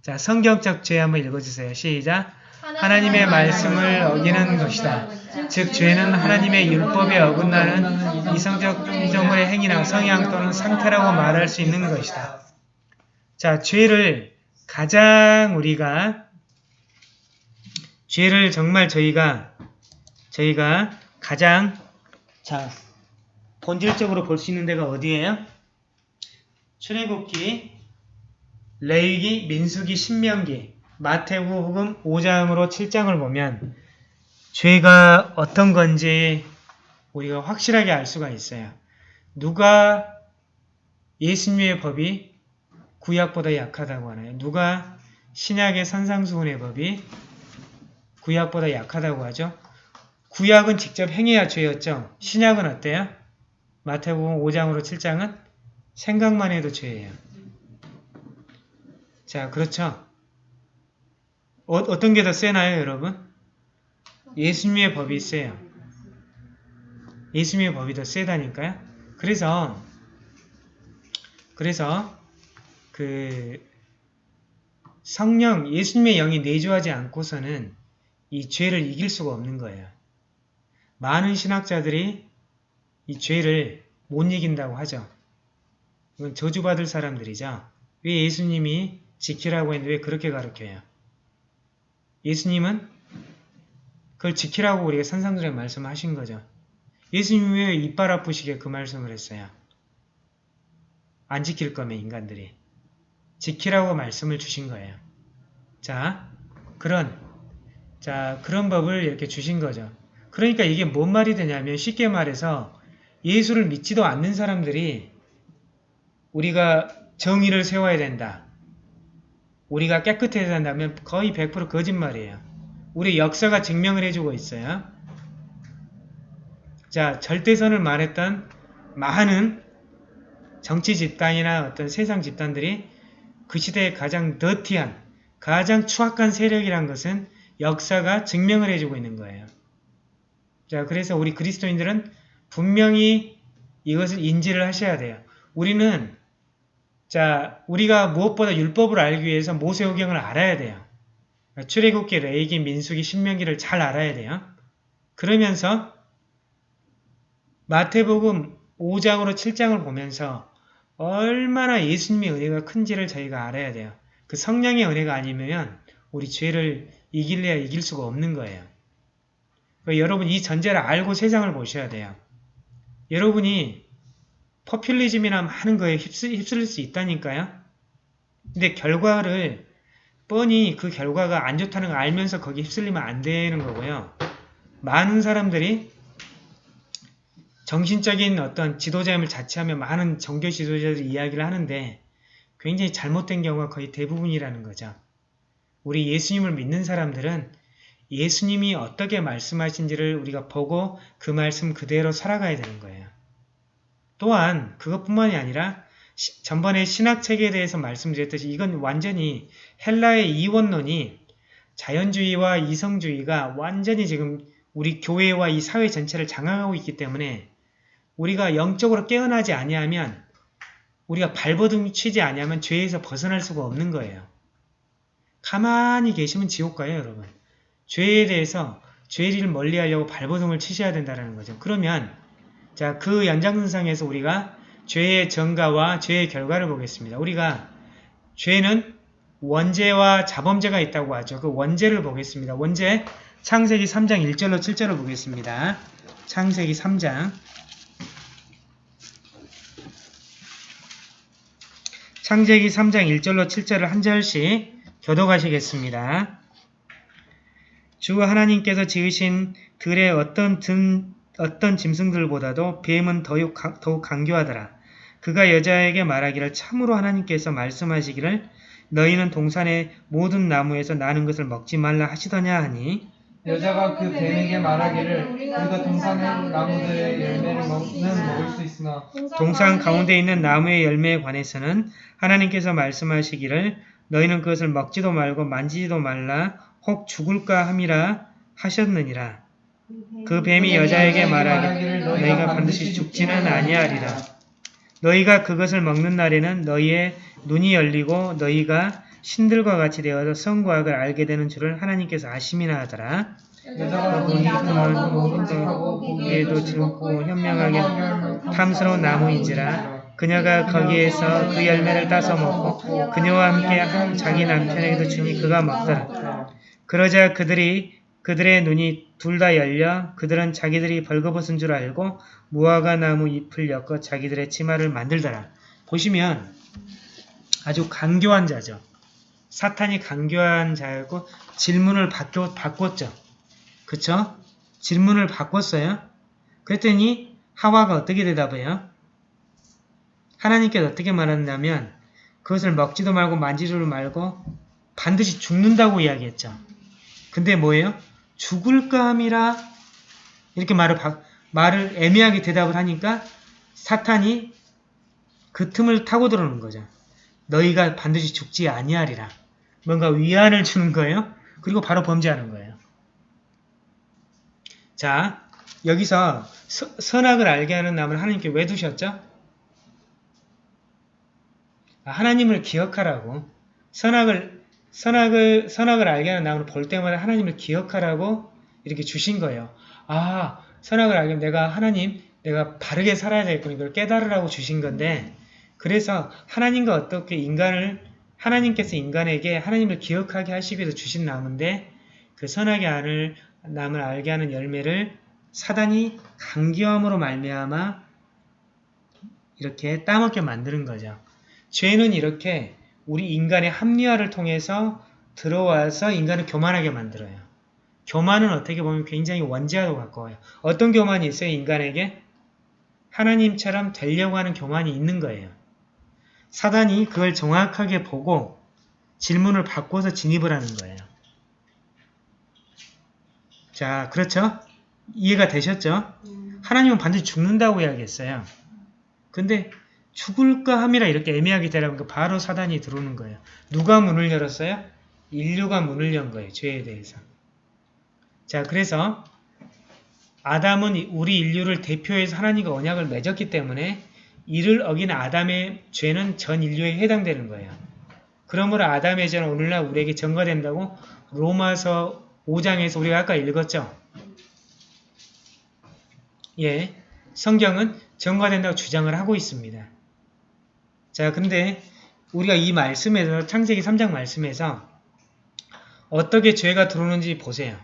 자, 성경적 죄 한번 읽어주세요. 시작. 하나님의 말씀을 어기는 것이다. 즉 죄는 하나님의 율법에 어긋나는 이성적 피조물의 행위나 성향 또는 상태라고 말할 수 있는 것이다. 자, 죄를 가장 우리가 죄를 정말 저희가 저희가 가장 자 본질적으로 볼 수 있는 데가 어디예요? 출애굽기, 레위기, 민수기, 신명기, 마태복음 5장으로 7장을 보면 죄가 어떤 건지 우리가 확실하게 알 수가 있어요. 누가 예수님의 법이 구약보다 약하다고 하나요? 누가 신약의 산상수훈의 법이 구약보다 약하다고 하죠? 구약은 직접 행해야 죄였죠? 신약은 어때요? 마태복음 5장으로 7장은 생각만 해도 죄예요. 자, 그렇죠? 어, 어떤 게 더 세나요, 여러분? 예수님의 법이 세요. 예수님의 법이 더 세다니까요. 그래서 그래서 그 성령 예수님의 영이 내주하지 않고서는 이 죄를 이길 수가 없는 거예요. 많은 신학자들이 이 죄를 못 이긴다고 하죠. 이건 저주받을 사람들이죠. 왜 예수님이 지키라고 했는데 왜 그렇게 가르쳐요? 예수님은 그걸 지키라고 우리가 산상들에 말씀하신 거죠. 예수님이 왜 이빨 아프시게 그 말씀을 했어요? 안 지킬 거면 인간들이. 지키라고 말씀을 주신 거예요. 자, 그런, 자, 그런 법을 이렇게 주신 거죠. 그러니까 이게 뭔 말이 되냐면 쉽게 말해서 예수를 믿지도 않는 사람들이 우리가 정의를 세워야 된다. 우리가 깨끗해야 된다면 거의 100% 거짓말이에요. 우리 역사가 증명을 해주고 있어요. 자, 절대선을 말했던 많은 정치 집단이나 어떤 세상 집단들이 그 시대의 가장 더티한, 가장 추악한 세력이란 것은 역사가 증명을 해주고 있는 거예요. 자, 그래서 우리 그리스도인들은 분명히 이것을 인지를 하셔야 돼요. 우리는 자, 우리가 무엇보다 율법을 알기 위해서 모세오경을 알아야 돼요. 출애굽기, 레이기, 민수기, 신명기를 잘 알아야 돼요. 그러면서 마태복음 5장으로 7장을 보면서 얼마나 예수님의 은혜가 큰지를 저희가 알아야 돼요. 그 성령의 은혜가 아니면 우리 죄를 이길래야 이길 수가 없는 거예요. 그러니까 여러분 이 전제를 알고 세상을 보셔야 돼요. 여러분이 퍼퓰리즘이나 많은 거에 휩쓸, 휩쓸릴 수 있다니까요. 근데 결과를 뻔히 그 결과가 안 좋다는 걸 알면서 거기 휩쓸리면 안 되는 거고요. 많은 사람들이 정신적인 어떤 지도자임을 자처하며 많은 종교 지도자들이 이야기를 하는데 굉장히 잘못된 경우가 거의 대부분이라는 거죠. 우리 예수님을 믿는 사람들은 예수님이 어떻게 말씀하신지를 우리가 보고 그 말씀 그대로 살아가야 되는 거예요. 또한 그것뿐만이 아니라 시, 전번에 신학체계에 대해서 말씀드렸듯이 이건 완전히 헬라의 이원론이 자연주의와 이성주의가 완전히 지금 우리 교회와 이 사회 전체를 장악하고 있기 때문에 우리가 영적으로 깨어나지 아니하면 우리가 발버둥 치지 아니하면 죄에서 벗어날 수가 없는 거예요. 가만히 계시면 지옥 가요, 여러분. 죄에 대해서 죄를 멀리하려고 발버둥을 치셔야 된다는 거죠. 그러면 자, 그 연장선상에서 우리가 죄의 전가와 죄의 결과를 보겠습니다. 우리가 죄는 원죄와 자범죄가 있다고 하죠. 그 원죄를 보겠습니다. 원죄 창세기 3장 1절로 7절을 보겠습니다. 창세기 3장 창세기 3장 1절로 7절을 한 절씩 교도가시겠습니다. 주 하나님께서 지으신 들의 어떤 든, 어떤 짐승들보다도 뱀은 더욱, 더욱 강교하더라. 그가 여자에게 말하기를 참으로 하나님께서 말씀하시기를 너희는 동산의 모든 나무에서 나는 것을 먹지 말라 하시더냐 하니 여자가 그 뱀에게 말하기를 우리가 동산의 나무들의 열매를 먹는 먹을 수 있으나 동산 가운데 있는 나무의 열매에 관해서는 하나님께서 말씀하시기를 너희는 그것을 먹지도 말고 만지지도 말라 혹 죽을까 함이라 하셨느니라. 그 뱀이 여자에게 말하기를 너희가 반드시 죽지는 아니하리라. 너희가 그것을 먹는 날에는 너희의 눈이 열리고 너희가 신들과 같이 되어서 성과 악을 알게 되는 줄을 하나님께서 아심이나 하더라. 여자가 그 먹음직하고 보기에도 즐겁고 현명하게 탐스러운 나무인지라 그녀가 거기에서 그 열매를 따서 먹고 그녀와 함께 한 자기 남편에게도 주니 그가 먹더라. 그러자 그들이 그들의 눈이 둘 다 열려 그들은 자기들이 벌거벗은 줄 알고 무화과 나무 잎을 엮어 자기들의 치마를 만들더라. 보시면 아주 강교한 자죠. 사탄이 강교한 자였고 질문을 바뀌, 바꿨죠. 그쵸? 질문을 바꿨어요. 그랬더니 하와가 어떻게 대답해요? 하나님께서 어떻게 말했냐면 그것을 먹지도 말고 만지지도 말고 반드시 죽는다고 이야기했죠. 근데 뭐예요? 죽을까 함이라 이렇게 말을, 바, 말을 애매하게 대답을 하니까 사탄이 그 틈을 타고 들어오는 거죠. 너희가 반드시 죽지 아니하리라. 뭔가 위안을 주는 거예요. 그리고 바로 범죄하는 거예요. 자, 여기서 서- 선악을 알게 하는 나무를 하나님께 왜 두셨죠? 아, 하나님을 기억하라고 선악을 선악을 선악을 알게 하는 나무를 볼 때마다 하나님을 기억하라고 이렇게 주신 거예요. 아, 선악을 알게 내가 하나님 내가 바르게 살아야 되겠구나 이걸 깨달으라고 주신 건데 그래서 하나님과 어떻게 인간을 하나님께서 인간에게 하나님을 기억하게 하시기 위해서 주신 나무인데 그 선악의 알을 남을 알게 하는 열매를 사단이 강기함으로 말미암아 이렇게 따먹게 만드는 거죠. 죄는 이렇게 우리 인간의 합리화를 통해서 들어와서 인간을 교만하게 만들어요. 교만은 어떻게 보면 굉장히 원죄와도 가까워요. 어떤 교만이 있어요? 인간에게? 하나님처럼 되려고 하는 교만이 있는 거예요. 사단이 그걸 정확하게 보고 질문을 바꿔서 진입을 하는 거예요. 자, 그렇죠? 이해가 되셨죠? 하나님은 반드시 죽는다고 이야기했어요. 근데 죽을까 함이라 이렇게 애매하게 되라니까 바로 사단이 들어오는 거예요. 누가 문을 열었어요? 인류가 문을 연 거예요. 죄에 대해서. 자, 그래서 아담은 우리 인류를 대표해서 하나님과 언약을 맺었기 때문에 이를 어긴 아담의 죄는 전 인류에 해당되는 거예요. 그러므로 아담의 죄는 오늘날 우리에게 전가된다고 로마서 5장에서 우리가 아까 읽었죠? 예, 성경은 전가된다고 주장을 하고 있습니다. 자, 근데 우리가 이 말씀에서 창세기 3장 말씀에서 어떻게 죄가 들어오는지 보세요.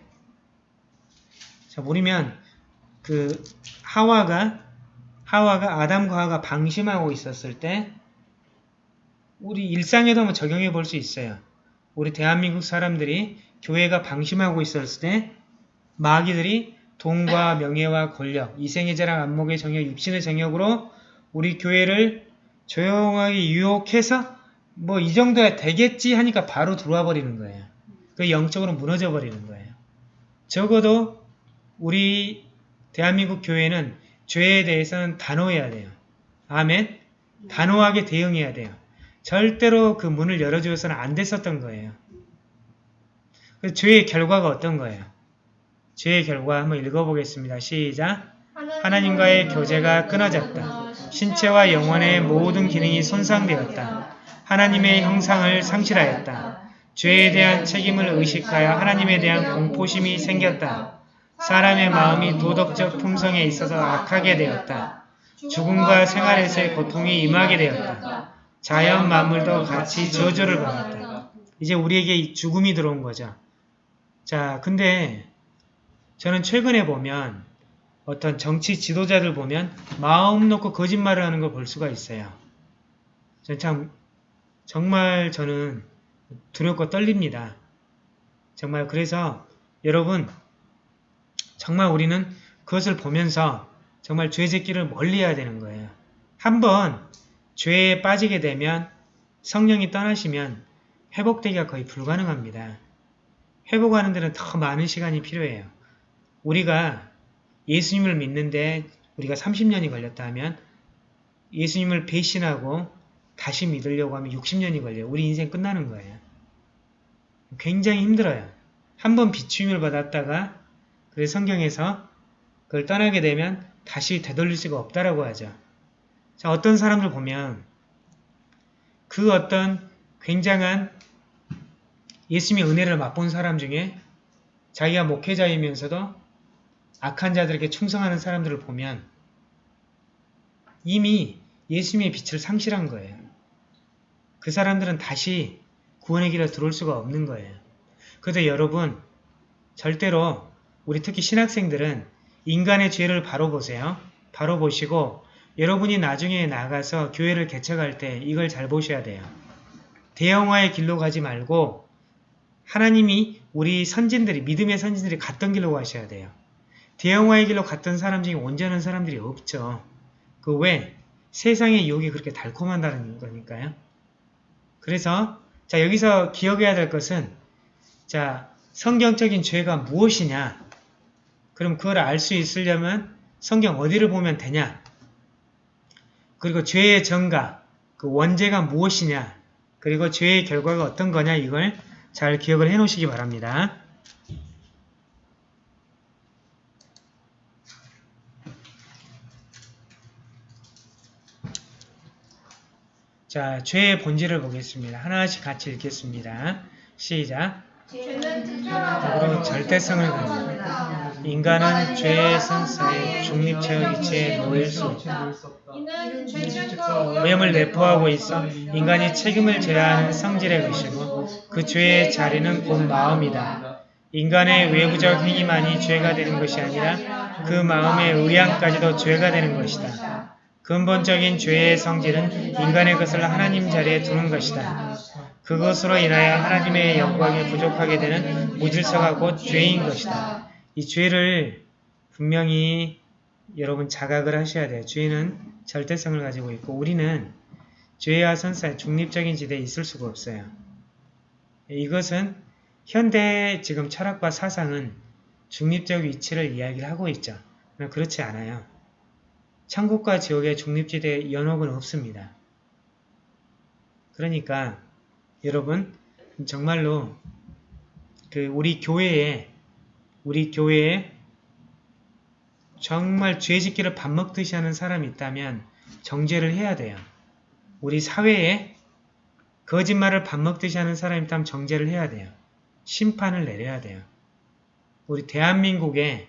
자, 보면 그 하와가 하와가 아담과 하와가 방심하고 있었을 때 우리 일상에도 한번 적용해 볼 수 있어요. 우리 대한민국 사람들이 교회가 방심하고 있었을 때 마귀들이 돈과 명예와 권력, 이생의 자랑, 안목의 정욕, 육신의 정욕으로 우리 교회를 조용하게 유혹해서 뭐 이 정도야 되겠지 하니까 바로 들어와 버리는 거예요. 그 영적으로 무너져 버리는 거예요. 적어도 우리 대한민국 교회는 죄에 대해서는 단호해야 돼요. 아멘? 단호하게 대응해야 돼요. 절대로 그 문을 열어주어서는 안 됐었던 거예요. 그 죄의 결과가 어떤 거예요? 죄의 결과 한번 읽어보겠습니다. 시작! 하나님과의 교제가 끊어졌다. 신체와 영혼의 모든 기능이 손상되었다. 하나님의 형상을 상실하였다. 죄에 대한 책임을 의식하여 하나님에 대한 공포심이 생겼다. 사람의 마음이 도덕적 품성에 있어서 악하게 되었다. 죽음과 생활에서의 고통이 임하게 되었다. 자연 만물도 같이 저주를 받았다. 이제 우리에게 이 죽음이 들어온 거죠. 자, 근데 저는 최근에 보면 어떤 정치 지도자들 보면 마음 놓고 거짓말을 하는 걸 볼 수가 있어요. 전 참 정말 저는 두렵고 떨립니다. 정말 그래서 여러분 정말 우리는 그것을 보면서 정말 죄 짓기를 멀리해야 되는 거예요. 한번 죄에 빠지게 되면 성령이 떠나시면 회복되기가 거의 불가능합니다. 회복하는 데는 더 많은 시간이 필요해요. 우리가 예수님을 믿는데 우리가 30년이 걸렸다 하면 예수님을 배신하고 다시 믿으려고 하면 60년이 걸려요. 우리 인생 끝나는 거예요. 굉장히 힘들어요. 한 번 비추임을 받았다가 그래서 성경에서 그걸 떠나게 되면 다시 되돌릴 수가 없다라고 하죠. 자, 어떤 사람들 보면 그 어떤 굉장한 예수님의 은혜를 맛본 사람 중에 자기가 목회자이면서도 악한 자들에게 충성하는 사람들을 보면 이미 예수님의 빛을 상실한 거예요. 그 사람들은 다시 구원의 길에 들어올 수가 없는 거예요. 그런데 여러분 절대로 우리 특히 신학생들은 인간의 죄를 바로 보세요. 바로 보시고 여러분이 나중에 나가서 교회를 개척할 때 이걸 잘 보셔야 돼요. 대형화의 길로 가지 말고 하나님이 우리 선진들이 믿음의 선진들이 갔던 길로 가셔야 돼요. 대형화의 길로 갔던 사람 중에 온전한 사람들이 없죠. 그 왜? 세상의 유혹이 그렇게 달콤한다는 거니까요. 그래서 자 여기서 기억해야 될 것은 자 성경적인 죄가 무엇이냐 그럼 그걸 알 수 있으려면 성경 어디를 보면 되냐 그리고 죄의 전가 그 원죄가 무엇이냐 그리고 죄의 결과가 어떤 거냐 이걸 잘 기억을 해 놓으시기 바랍니다. 자, 죄의 본질을 보겠습니다. 하나씩 같이 읽겠습니다. 시작. 특별하고 절대성을 가지고 인간은 죄의 선사에 중립체의 이치에 놓일 수 없다. 오염을 내포하고 있어 인간이 책임을 져야 하는 성질의 것이고 그 죄의 자리는 곧 마음이다. 인간의 외부적 행위만이 죄가 되는 것이 아니라 그 마음의 의향까지도 죄가 되는 것이다. 근본적인 죄의 성질은 인간의 것을 하나님 자리에 두는 것이다. 그것으로 인하여 하나님의 영광이 부족하게 되는 무질서가 곧 죄인 것이다. 이 죄를 분명히 여러분 자각을 하셔야 돼요. 죄는 절대성을 가지고 있고 우리는 죄와 선사의 중립적인 지대에 있을 수가 없어요. 이것은 현대 지금 철학과 사상은 중립적 위치를 이야기를 하고 있죠. 그렇지 않아요. 천국과 지옥의 중립지대에 연옥은 없습니다. 그러니까 여러분 정말로 그 우리 교회에 우리 교회에 정말 죄짓기를 밥 먹듯이 하는 사람이 있다면 정죄를 해야 돼요. 우리 사회에 거짓말을 밥 먹듯이 하는 사람이 있다면 정죄를 해야 돼요. 심판을 내려야 돼요. 우리 대한민국에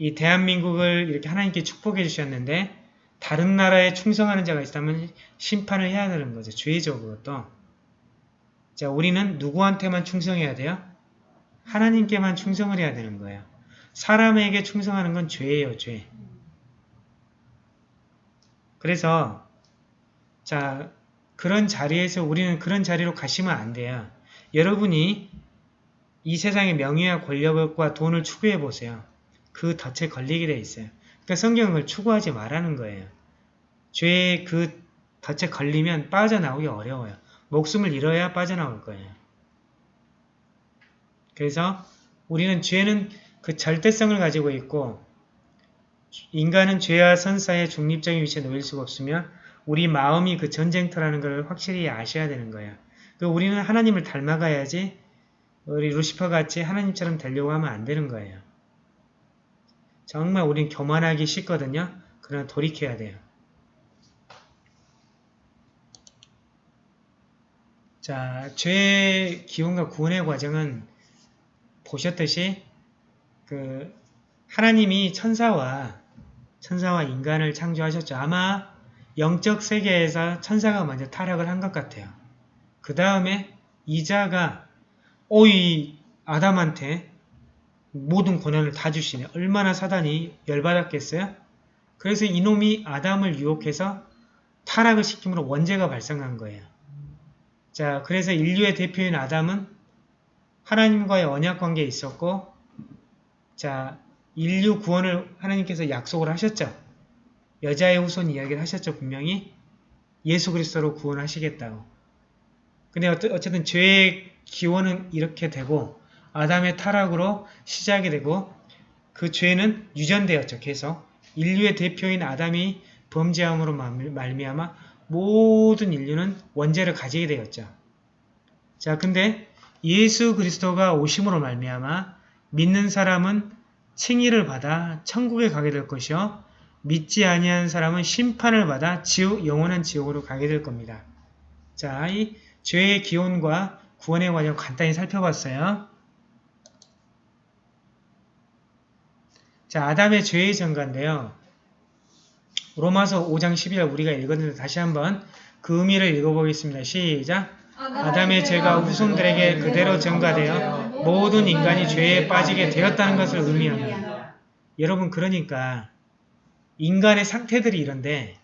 이 대한민국을 이렇게 하나님께 축복해 주셨는데 다른 나라에 충성하는 자가 있다면 심판을 해야 되는 거죠. 죄죠 그것도. 자 우리는 누구한테만 충성해야 돼요? 하나님께만 충성을 해야 되는 거예요. 사람에게 충성하는 건 죄예요. 죄. 그래서 자 그런 자리에서 우리는 그런 자리로 가시면 안 돼요. 여러분이 이 세상의 명예와 권력과 돈을 추구해 보세요. 그 덫에 걸리게 돼 있어요. 그러니까 그걸 추구하지 말라는 거예요. 죄의 그 덫에 걸리면 빠져나오기 어려워요. 목숨을 잃어야 빠져나올 거예요. 그래서 우리는 죄는 그 절대성을 가지고 있고 인간은 죄와 선사의 중립적인 위치에 놓일 수가 없으며 우리 마음이 그 전쟁터라는 걸 확실히 아셔야 되는 거예요. 그 우리는 하나님을 닮아가야지 우리 루시퍼 같이 하나님처럼 되려고 하면 안 되는 거예요. 정말 우린 교만하기 쉽거든요. 그러나 돌이켜야 돼요. 자, 죄의 기원과 구원의 과정은 보셨듯이 그 하나님이 천사와 천사와 인간을 창조하셨죠. 아마 영적 세계에서 천사가 먼저 타락을 한 것 같아요. 그 다음에 이자가 오이 아담한테 모든 권한을 다 주시네. 얼마나 사단이 열받았겠어요? 그래서 이놈이 아담을 유혹해서 타락을 시킴으로 원죄가 발생한 거예요. 자, 그래서 인류의 대표인 아담은 하나님과의 언약 관계에 있었고, 자, 인류 구원을 하나님께서 약속을 하셨죠. 여자의 후손 이야기를 하셨죠, 분명히. 예수 그리스도로 구원하시겠다고. 근데 어쨌든 죄의 기원은 이렇게 되고, 아담의 타락으로 시작이 되고, 그 죄는 유전되었죠, 계속. 인류의 대표인 아담이 범죄함으로 말미암아 모든 인류는 원죄를 가지게 되었죠. 자, 근데 예수 그리스도가 오심으로 말미암아 믿는 사람은 칭의를 받아 천국에 가게 될 것이요 믿지 아니한 사람은 심판을 받아 지옥 영원한 지옥으로 가게 될 겁니다. 자, 이 죄의 기원과 구원의 과정 간단히 살펴봤어요. 자, 아담의 죄의 전가인데요. 로마서 5장 12절 우리가 읽었는데 다시 한번 그 의미를 읽어보겠습니다. 시작! 아담의 죄가 후손들에게 그대로 전가되어 모든 인간이 죄에 빠지게 되었다는 것을 의미합니다. 여러분 그러니까 인간의 상태들이 이런데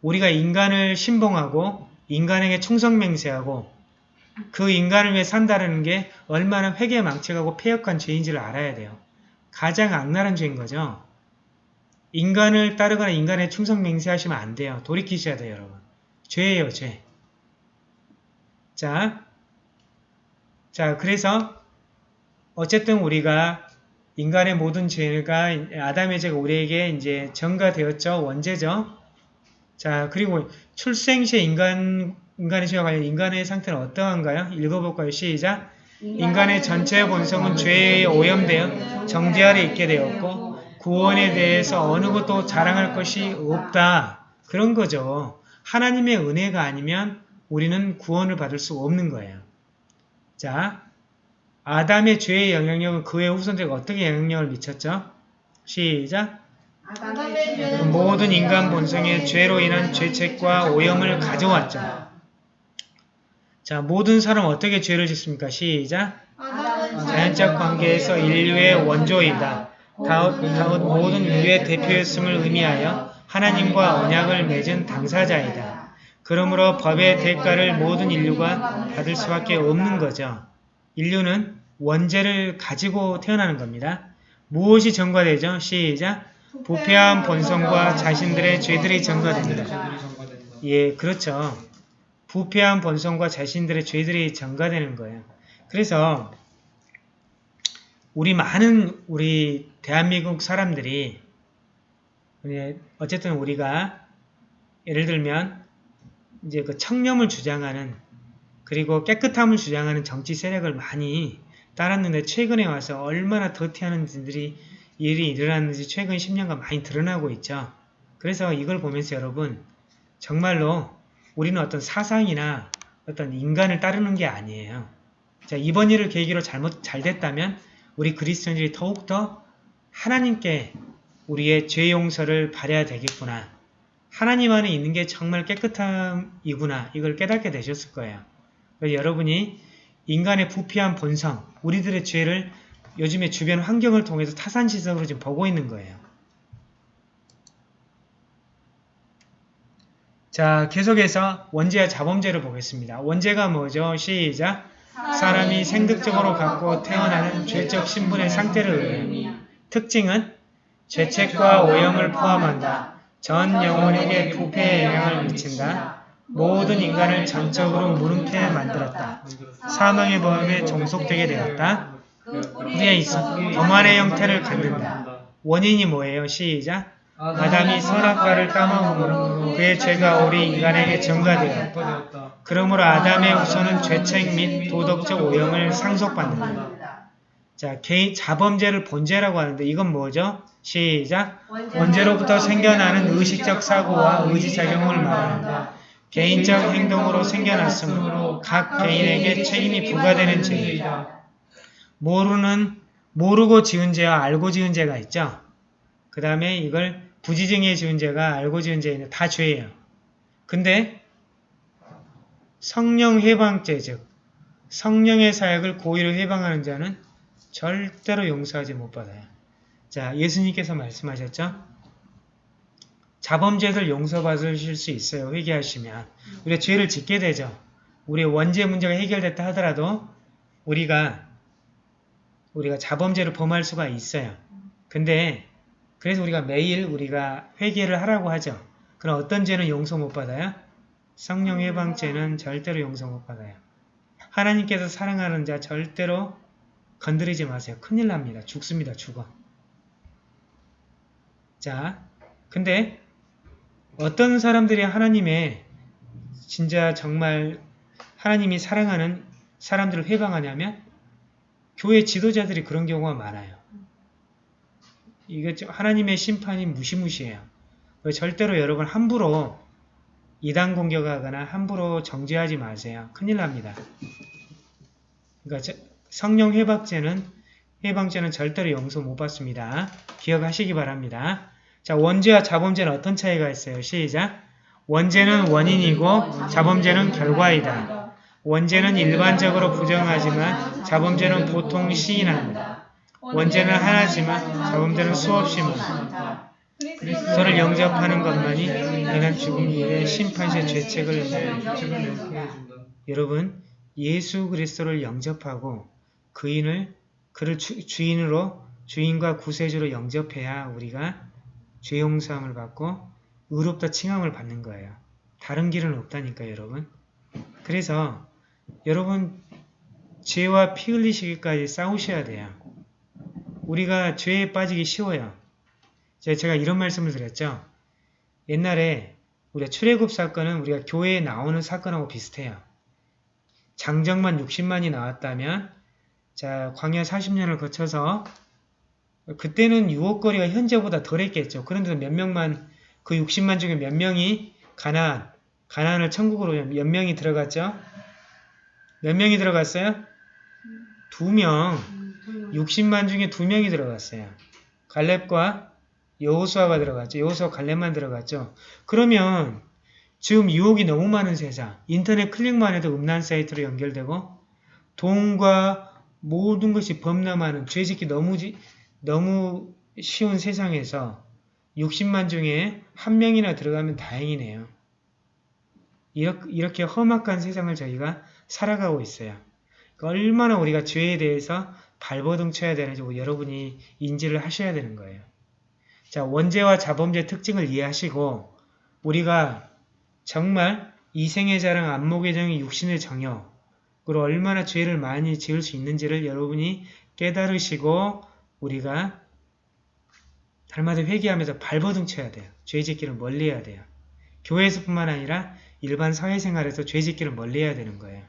우리가 인간을 신봉하고 인간에게 충성맹세하고 그 인간을 위해 산다는 게 얼마나 회개 망측하고 폐역한 죄인지를 알아야 돼요. 가장 악랄한 죄인 거죠. 인간을 따르거나 인간의 충성 맹세하시면 안 돼요. 돌이키셔야 돼요, 여러분. 죄예요, 죄. 자, 자, 그래서 어쨌든 우리가 인간의 모든 죄가 아담의 죄가 우리에게 이제 전가되었죠. 원죄죠. 자, 그리고 출생 시에 인간, 인간의 죄와 관련 인간의 상태는 어떠한가요? 읽어볼까요? 시작. 인간의 전체 본성은 죄에 오염되어 정죄 아래 있게 되었고 구원에 대해서 어느 것도 자랑할 것이 없다. 그런 거죠. 하나님의 은혜가 아니면 우리는 구원을 받을 수 없는 거예요. 자, 아담의 죄의 영향력은 그의 후손들에게 어떻게 영향력을 미쳤죠? 시작. 모든 인간 본성의 죄로 인한 죄책과 오염을 가져왔죠. 자, 모든 사람 어떻게 죄를 짓습니까? 시작. 자연적 관계에서 인류의 원조이다. 다윗, 다윗 모든 인류의 대표였음을 의미하여 하나님과 언약을 맺은 당사자이다. 그러므로 법의 대가를 모든 인류가 받을 수밖에 없는 거죠. 인류는 원죄를 가지고 태어나는 겁니다. 무엇이 전가되죠? 시작. 부패한 본성과 자신들의 죄들이 전가됩니다. 예, 그렇죠. 부패한 본성과 자신들의 죄들이 전가되는 거예요. 그래서 우리 많은 우리 대한민국 사람들이 예, 어쨌든 우리가 예를 들면 이제 그 청렴을 주장하는 그리고 깨끗함을 주장하는 정치 세력을 많이 따랐는데 최근에 와서 얼마나 더티하는 분들이 일이 일어났는지 최근 10년간 많이 드러나고 있죠. 그래서 이걸 보면서 여러분 정말로 우리는 어떤 사상이나 어떤 인간을 따르는 게 아니에요. 자, 이번 일을 계기로 잘못 잘 됐다면 우리 그리스도인들이 더욱더 하나님께 우리의 죄 용서를 바래야 되겠구나. 하나님 안에 있는 게 정말 깨끗함이구나. 이걸 깨닫게 되셨을 거예요. 여러분이 인간의 부패한 본성, 우리들의 죄를 요즘에 주변 환경을 통해서 타산시석으로 지금 보고 있는 거예요. 자, 계속해서 원죄와 자범죄를 보겠습니다. 원죄가 뭐죠? 시작! 사람이 생득적으로 갖고 태어나는 죄적 신분의 상태를 의미해요. 특징은 죄책과 오염을 포함한다. 전 영혼에게 부패의 영향을 미친다. 모든 인간을 전적으로 무능케 만들었다. 사망의 범에 종속되게 되었다. 우리의 있어 범한의 형태를 갖는다. 원인이 뭐예요? 시작! 아담이 선악과를 따먹음으로 그의 죄가 우리 인간에게 전가되었다. 그러므로 아담의 후손은 죄책 및 도덕적 오염을 상속받는다. 자, 개인 자범죄를 본죄라고 하는데 이건 뭐죠? 시작. 원죄로부터 생겨나는 의식적 사고와 의지작용을 말한다. 개인적 행동으로 생겨났으므로 각 개인에게 책임이 부과되는 죄이다. 모르는 모르고 지은 죄와 알고 지은 죄가 있죠. 그 다음에 이걸 부지정에 지은 죄가 알고 지은 죄는 다 죄예요. 근데 성령 해방죄 즉 성령의 사역을 고의로 해방하는 자는 절대로 용서하지 못 받아요. 자, 예수님께서 말씀하셨죠? 자범죄들 용서받으실 수 있어요. 회개하시면. 우리가 죄를 짓게 되죠. 우리의 원죄 문제가 해결됐다 하더라도 우리가 우리가 자범죄를 범할 수가 있어요. 근데 그래서 우리가 매일 우리가 회개를 하라고 하죠. 그럼 어떤 죄는 용서 못 받아요? 성령 해방죄는 절대로 용서 못 받아요. 하나님께서 사랑하는 자 절대로 건드리지 마세요. 큰일 납니다. 죽습니다. 죽어. 자, 근데 어떤 사람들이 하나님의 진짜 정말 하나님이 사랑하는 사람들을 회방하냐면 교회 지도자들이 그런 경우가 많아요. 이게 하나님의 심판이 무시무시해요. 절대로 여러분 함부로 이단 공격하거나 함부로 정죄하지 마세요. 큰일 납니다. 그러니까 성령 회박죄는 해방죄는 절대로 용서 못 받습니다. 기억하시기 바랍니다. 자, 원죄와 자범죄는 어떤 차이가 있어요? 시작. 원죄는 원인이고 자범죄는 결과이다. 원죄는 일반적으로 부정하지만 자범죄는 보통 시인합니다. 원죄는 하나지만 자범죄는 수없이 많다. 그리스도를 영접하는 것만이 인간 죽음 이후에 심판시의 죄책을 해준다. 여러분 예수 그리스도를 영접하고 그인을 그를 주, 주인으로 주인과 구세주로 영접해야 우리가 죄 용서함을 받고 의롭다 칭함을 받는 거예요. 다른 길은 없다니까 여러분. 그래서 여러분 죄와 피 흘리시기까지 싸우셔야 돼요. 우리가 죄에 빠지기 쉬워요. 제가 이런 말씀을 드렸죠. 옛날에 우리가 출애굽 사건은 우리가 교회에 나오는 사건하고 비슷해요. 장정만 60만이 나왔다면 자 광야 40년을 거쳐서 그때는 유혹거리가 현재보다 덜했겠죠. 그런데도 몇 명만 그 60만 중에 몇 명이 가나안 가나안을 천국으로 몇 명이 들어갔죠? 몇 명이 들어갔어요? 두 명. 60만 중에 두 명이 들어갔어요. 갈렙과 여호수아가 들어갔죠. 여호수아 갈렙만 들어갔죠. 그러면 지금 유혹이 너무 많은 세상, 인터넷 클릭만 해도 음란 사이트로 연결되고 돈과 모든 것이 범람하는 죄짓기 너무 지- 너무 쉬운 세상에서 60만 중에 한 명이나 들어가면 다행이네요. 이렇게, 이렇게 험악한 세상을 저희가 살아가고 있어요. 그러니까 얼마나 우리가 죄에 대해서 발버둥 쳐야 되는지 여러분이 인지를 하셔야 되는 거예요. 자, 원죄와 자범죄 특징을 이해하시고 우리가 정말 이생의 자랑 안목의 정의 육신의 정욕 그리고 얼마나 죄를 많이 지을 수 있는지를 여러분이 깨달으시고 우리가 달마다 회개하면서 발버둥 쳐야 돼요. 죄 짓기를 멀리해야 돼요. 교회에서뿐만 아니라 일반 사회생활에서 죄 짓기를 멀리해야 되는 거예요.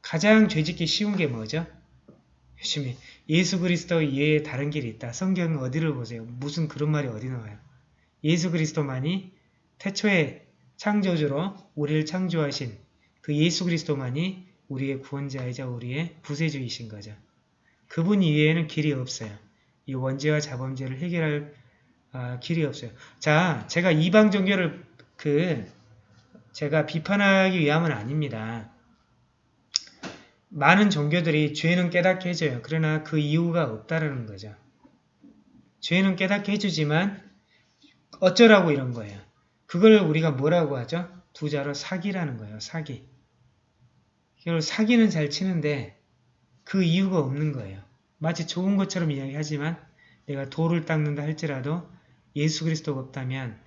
가장 죄 짓기 쉬운 게 뭐죠? 열심히 예수 그리스도 외에 다른 길이 있다. 성경 어디를 보세요. 무슨 그런 말이 어디 나와요. 예수 그리스도만이 태초에 창조주로 우리를 창조하신 그 예수 그리스도만이 우리의 구원자이자 우리의 구세주이신 거죠. 그분 이외에는 길이 없어요. 이 원죄와 자범죄를 해결할 아, 길이 없어요. 자, 제가 이방 종교를 그 제가 비판하기 위함은 아닙니다. 많은 종교들이 죄는 깨닫게 해줘요. 그러나 그 이유가 없다라는 거죠. 죄는 깨닫게 해주지만 어쩌라고 이런 거예요. 그걸 우리가 뭐라고 하죠? 두자로 사기라는 거예요. 사기. 결국 사기는 잘 치는데 그 이유가 없는 거예요. 마치 좋은 것처럼 이야기하지만 내가 돌을 닦는다 할지라도 예수 그리스도가 없다면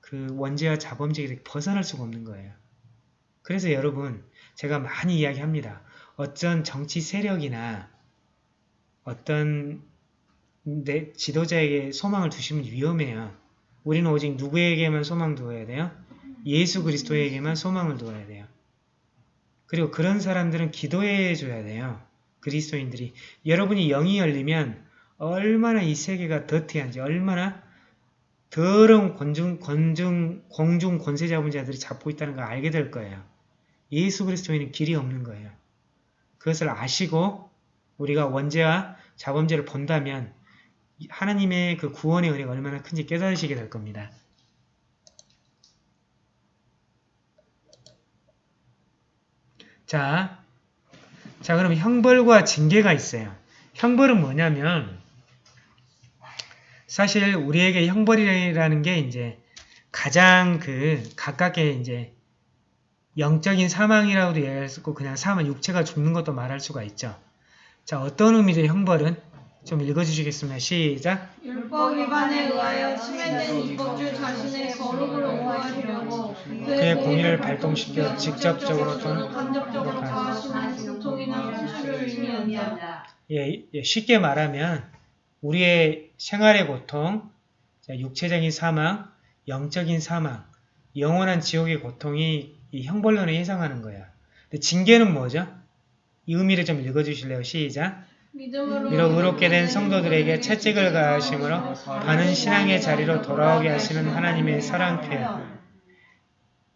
그 원죄와 자범죄에 벗어날 수가 없는 거예요. 그래서 여러분 제가 많이 이야기합니다. 어떤 정치 세력이나 어떤 내 지도자에게 소망을 두시면 위험해요. 우리는 오직 누구에게만 소망 두어야 돼요? 예수 그리스도에게만 소망을 두어야 돼요. 그리고 그런 사람들은 기도해 줘야 돼요. 그리스도인들이. 여러분이 영이 열리면 얼마나 이 세계가 더티한지 얼마나 더러운 권중, 권중, 공중 권세 잡은 자들이 잡고 있다는 걸 알게 될 거예요. 예수 그리스도에는 길이 없는 거예요. 그것을 아시고 우리가 원죄와 자범죄를 본다면 하나님의 그 구원의 은혜가 얼마나 큰지 깨달으시게 될 겁니다. 자, 자 그럼 형벌과 징계가 있어요. 형벌은 뭐냐면 사실 우리에게 형벌이라는 게 이제 가장 그 가깝게 이제 영적인 사망이라고도 얘기할 수 있고 그냥 사망 육체가 죽는 것도 말할 수가 있죠. 자 어떤 의미죠 형벌은? 좀 읽어주시겠습니다. 시작. 율법 위반에 의하여 침해된 입법주 자신의 거룩을 옹호하시려고 그의 공의를 발동시켜 직접적으로 또는 간접적으로 가하시는 고통이나 수술을 의미한다. 예, 예, 쉽게 말하면 우리의 생활의 고통, 자, 육체적인 사망, 영적인 사망, 영원한 지옥의 고통이 이 형벌론에 해당하는 거야. 근데 징계는 뭐죠? 이 의미를 좀 읽어주실래요? 시작. 믿음으로 의롭게 된 성도들에게 채찍을 가하심으로 바른 신앙의 자리로 돌아오게 하시는 하나님의 사랑 표현.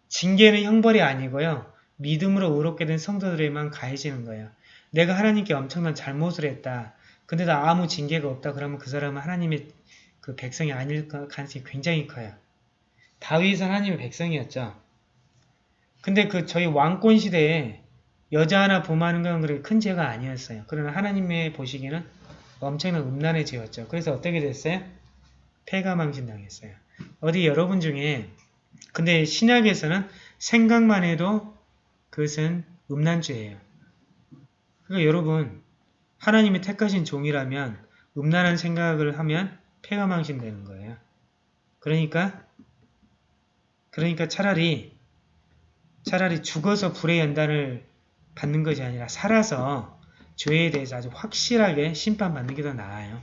징계는 형벌이 아니고요. 믿음으로 의롭게 된 성도들에게만 가해지는 거예요. 내가 하나님께 엄청난 잘못을 했다. 근데도 아무 징계가 없다. 그러면 그 사람은 하나님의 그 백성이 아닐 가능성이 굉장히 커요. 다윗은 하나님의 백성이었죠. 근데 그 저희 왕권 시대에 여자 하나 범하는 건 그렇게 큰 죄가 아니었어요. 그러나 하나님의 보시기에는 엄청난 음란의 죄였죠. 그래서 어떻게 됐어요? 폐가망신 당했어요. 어디 여러분 중에 근데 신약에서는 생각만 해도 그것은 음란죄예요. 그러니까 여러분 하나님이 택하신 종이라면 음란한 생각을 하면 폐가망신 되는 거예요. 그러니까 그러니까 차라리 차라리 죽어서 불의 연단을 받는 것이 아니라 살아서 죄에 대해서 아주 확실하게 심판받는 게 더 나아요.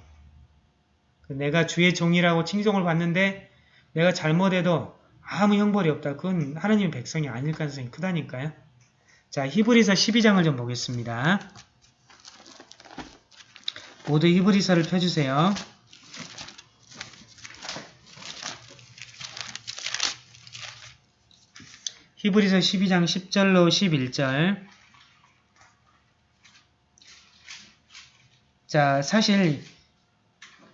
내가 주의 종이라고 칭송을 받는데 내가 잘못해도 아무 형벌이 없다. 그건 하나님의 백성이 아닐 가능성이 크다니까요. 자, 히브리서 12장을 좀 보겠습니다. 모두 히브리서를 펴주세요. 히브리서 12장 10절로 11절 자, 사실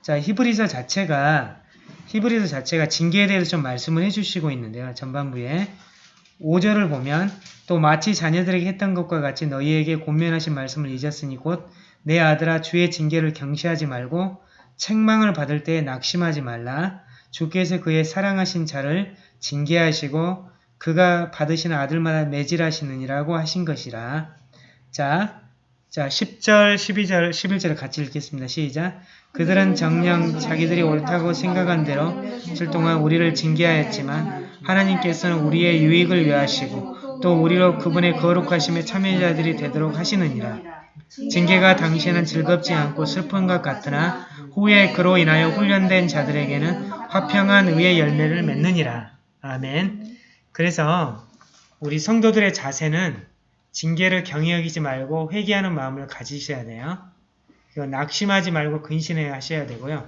자, 히브리서 자체가 히브리서 자체가 징계에 대해서 좀 말씀을 해주시고 있는데요. 전반부에 5절을 보면 또 마치 자녀들에게 했던 것과 같이 너희에게 권면하신 말씀을 잊었으니 곧 내 아들아 주의 징계를 경시하지 말고 책망을 받을 때에 낙심하지 말라. 주께서 그의 사랑하신 자를 징계하시고 그가 받으시는 아들마다 매질하시느니라고 하신 것이라. 자, 자 10절, 12절, 11절을 같이 읽겠습니다. 시작. 그들은 정녕 자기들이 옳다고 생각한 대로 칠 동안 우리를 징계하였지만 하나님께서는 우리의 유익을 위하시고 또 우리로 그분의 거룩하심의 참여자들이 되도록 하시느니라. 징계가 당시에는 즐겁지 않고 슬픈 것 같으나 후에 그로 인하여 훈련된 자들에게는 화평한 의의 열매를 맺느니라. 아멘. 그래서 우리 성도들의 자세는 징계를 경히 여기지 말고 회개하는 마음을 가지셔야 돼요. 이거 낙심하지 말고 근신해 하셔야 되고요.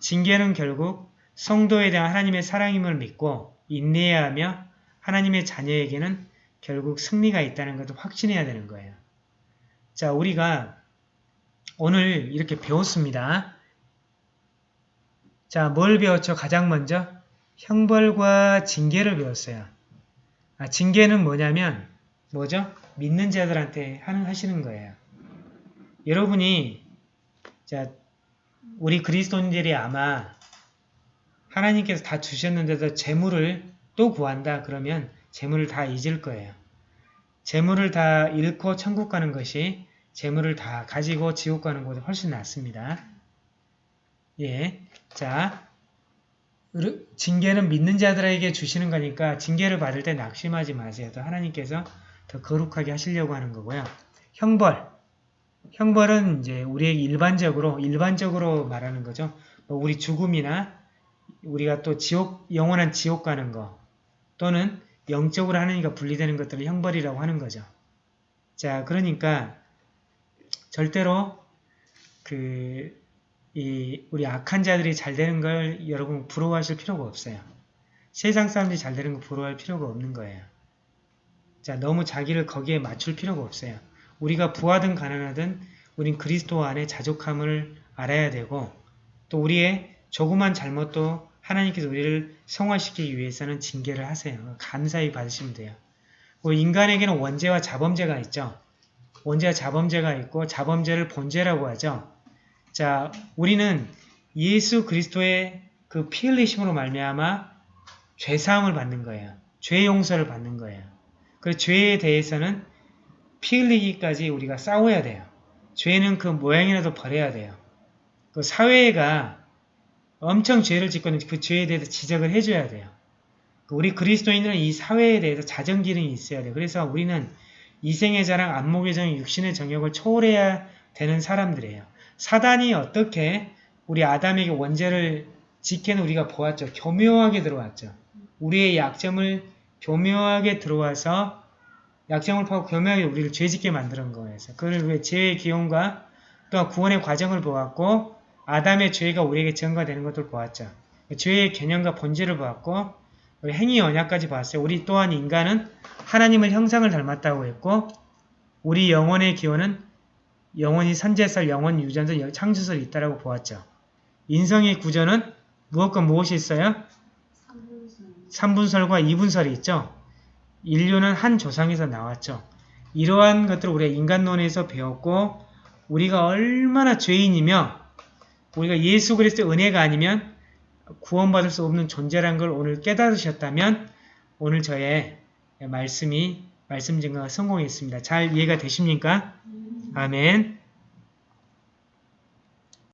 징계는 결국 성도에 대한 하나님의 사랑임을 믿고 인내해야 하며 하나님의 자녀에게는 결국 승리가 있다는 것을 확신해야 되는 거예요. 자, 우리가 오늘 이렇게 배웠습니다. 자, 뭘 배웠죠? 가장 먼저 형벌과 징계를 배웠어요. 아, 징계는 뭐냐면 뭐죠? 믿는 자들한테 하는 하시는 거예요. 여러분이 자 우리 그리스도인들이 아마 하나님께서 다 주셨는데도 재물을 또 구한다 그러면 재물을 다 잊을 거예요. 재물을 다 잃고 천국 가는 것이 재물을 다 가지고 지옥 가는 것보다 훨씬 낫습니다. 예, 자 징계는 믿는 자들에게 주시는 거니까 징계를 받을 때 낙심하지 마세요. 또 하나님께서 더 거룩하게 하시려고 하는 거고요. 형벌. 형벌은 이제 우리에게 일반적으로 일반적으로 말하는 거죠. 뭐 우리 죽음이나 우리가 또 지옥 영원한 지옥 가는 거 또는 영적으로 하나님과 분리되는 것들을 형벌이라고 하는 거죠. 자, 그러니까 절대로 그 이 우리 악한 자들이 잘 되는 걸 여러분 부러워하실 필요가 없어요. 세상 사람들이 잘 되는 거 부러워할 필요가 없는 거예요. 자, 너무 자기를 거기에 맞출 필요가 없어요. 우리가 부하든 가난하든 우린 그리스도 안에 자족함을 알아야 되고 또 우리의 조그만 잘못도 하나님께서 우리를 성화시키기 위해서는 징계를 하세요. 감사히 받으시면 돼요. 인간에게는 원죄와 자범죄가 있죠. 원죄와 자범죄가 있고 자범죄를 본죄라고 하죠. 자, 우리는 예수 그리스도의 그 피 흘리심으로 말미암아 죄사함을 받는 거예요. 죄 용서를 받는 거예요. 그 죄에 대해서는 피 흘리기까지 우리가 싸워야 돼요. 죄는 그 모양이라도 버려야 돼요. 그 사회가 엄청 죄를 짓고는 그 죄에 대해서 지적을 해줘야 돼요. 우리 그리스도인들은 이 사회에 대해서 자정 기능이 있어야 돼요. 그래서 우리는 이생의 자랑, 안목의 정, 육신의 정욕을 초월해야 되는 사람들이에요. 사단이 어떻게 우리 아담에게 원죄를 짓게는 우리가 보았죠. 교묘하게 들어왔죠. 우리의 약점을 교묘하게 들어와서 약점을 파고 교묘하게 우리를 죄짓게 만드는 거예요. 그걸 왜 죄의 기용과 또 구원의 과정을 보았고 아담의 죄가 우리에게 증가되는 것을 보았죠. 죄의 개념과 본질을 보았고 행위 언약까지 봤어요. 우리 또한 인간은 하나님을 형상을 닮았다고 했고 우리 영혼의 기원은 영원히 선제설, 영원 유전설, 창조설이 있다라고 보았죠. 인성의 구조는 무엇과 무엇이 있어요? 3분설과 2분설이 있죠. 인류는 한 조상에서 나왔죠. 이러한 것들을 우리가 인간론에서 배웠고 우리가 얼마나 죄인이며 우리가 예수 그리스도의 은혜가 아니면 구원받을 수 없는 존재란 걸 오늘 깨달으셨다면 오늘 저의 말씀이 말씀 증거가 성공했습니다. 잘 이해가 되십니까? 아멘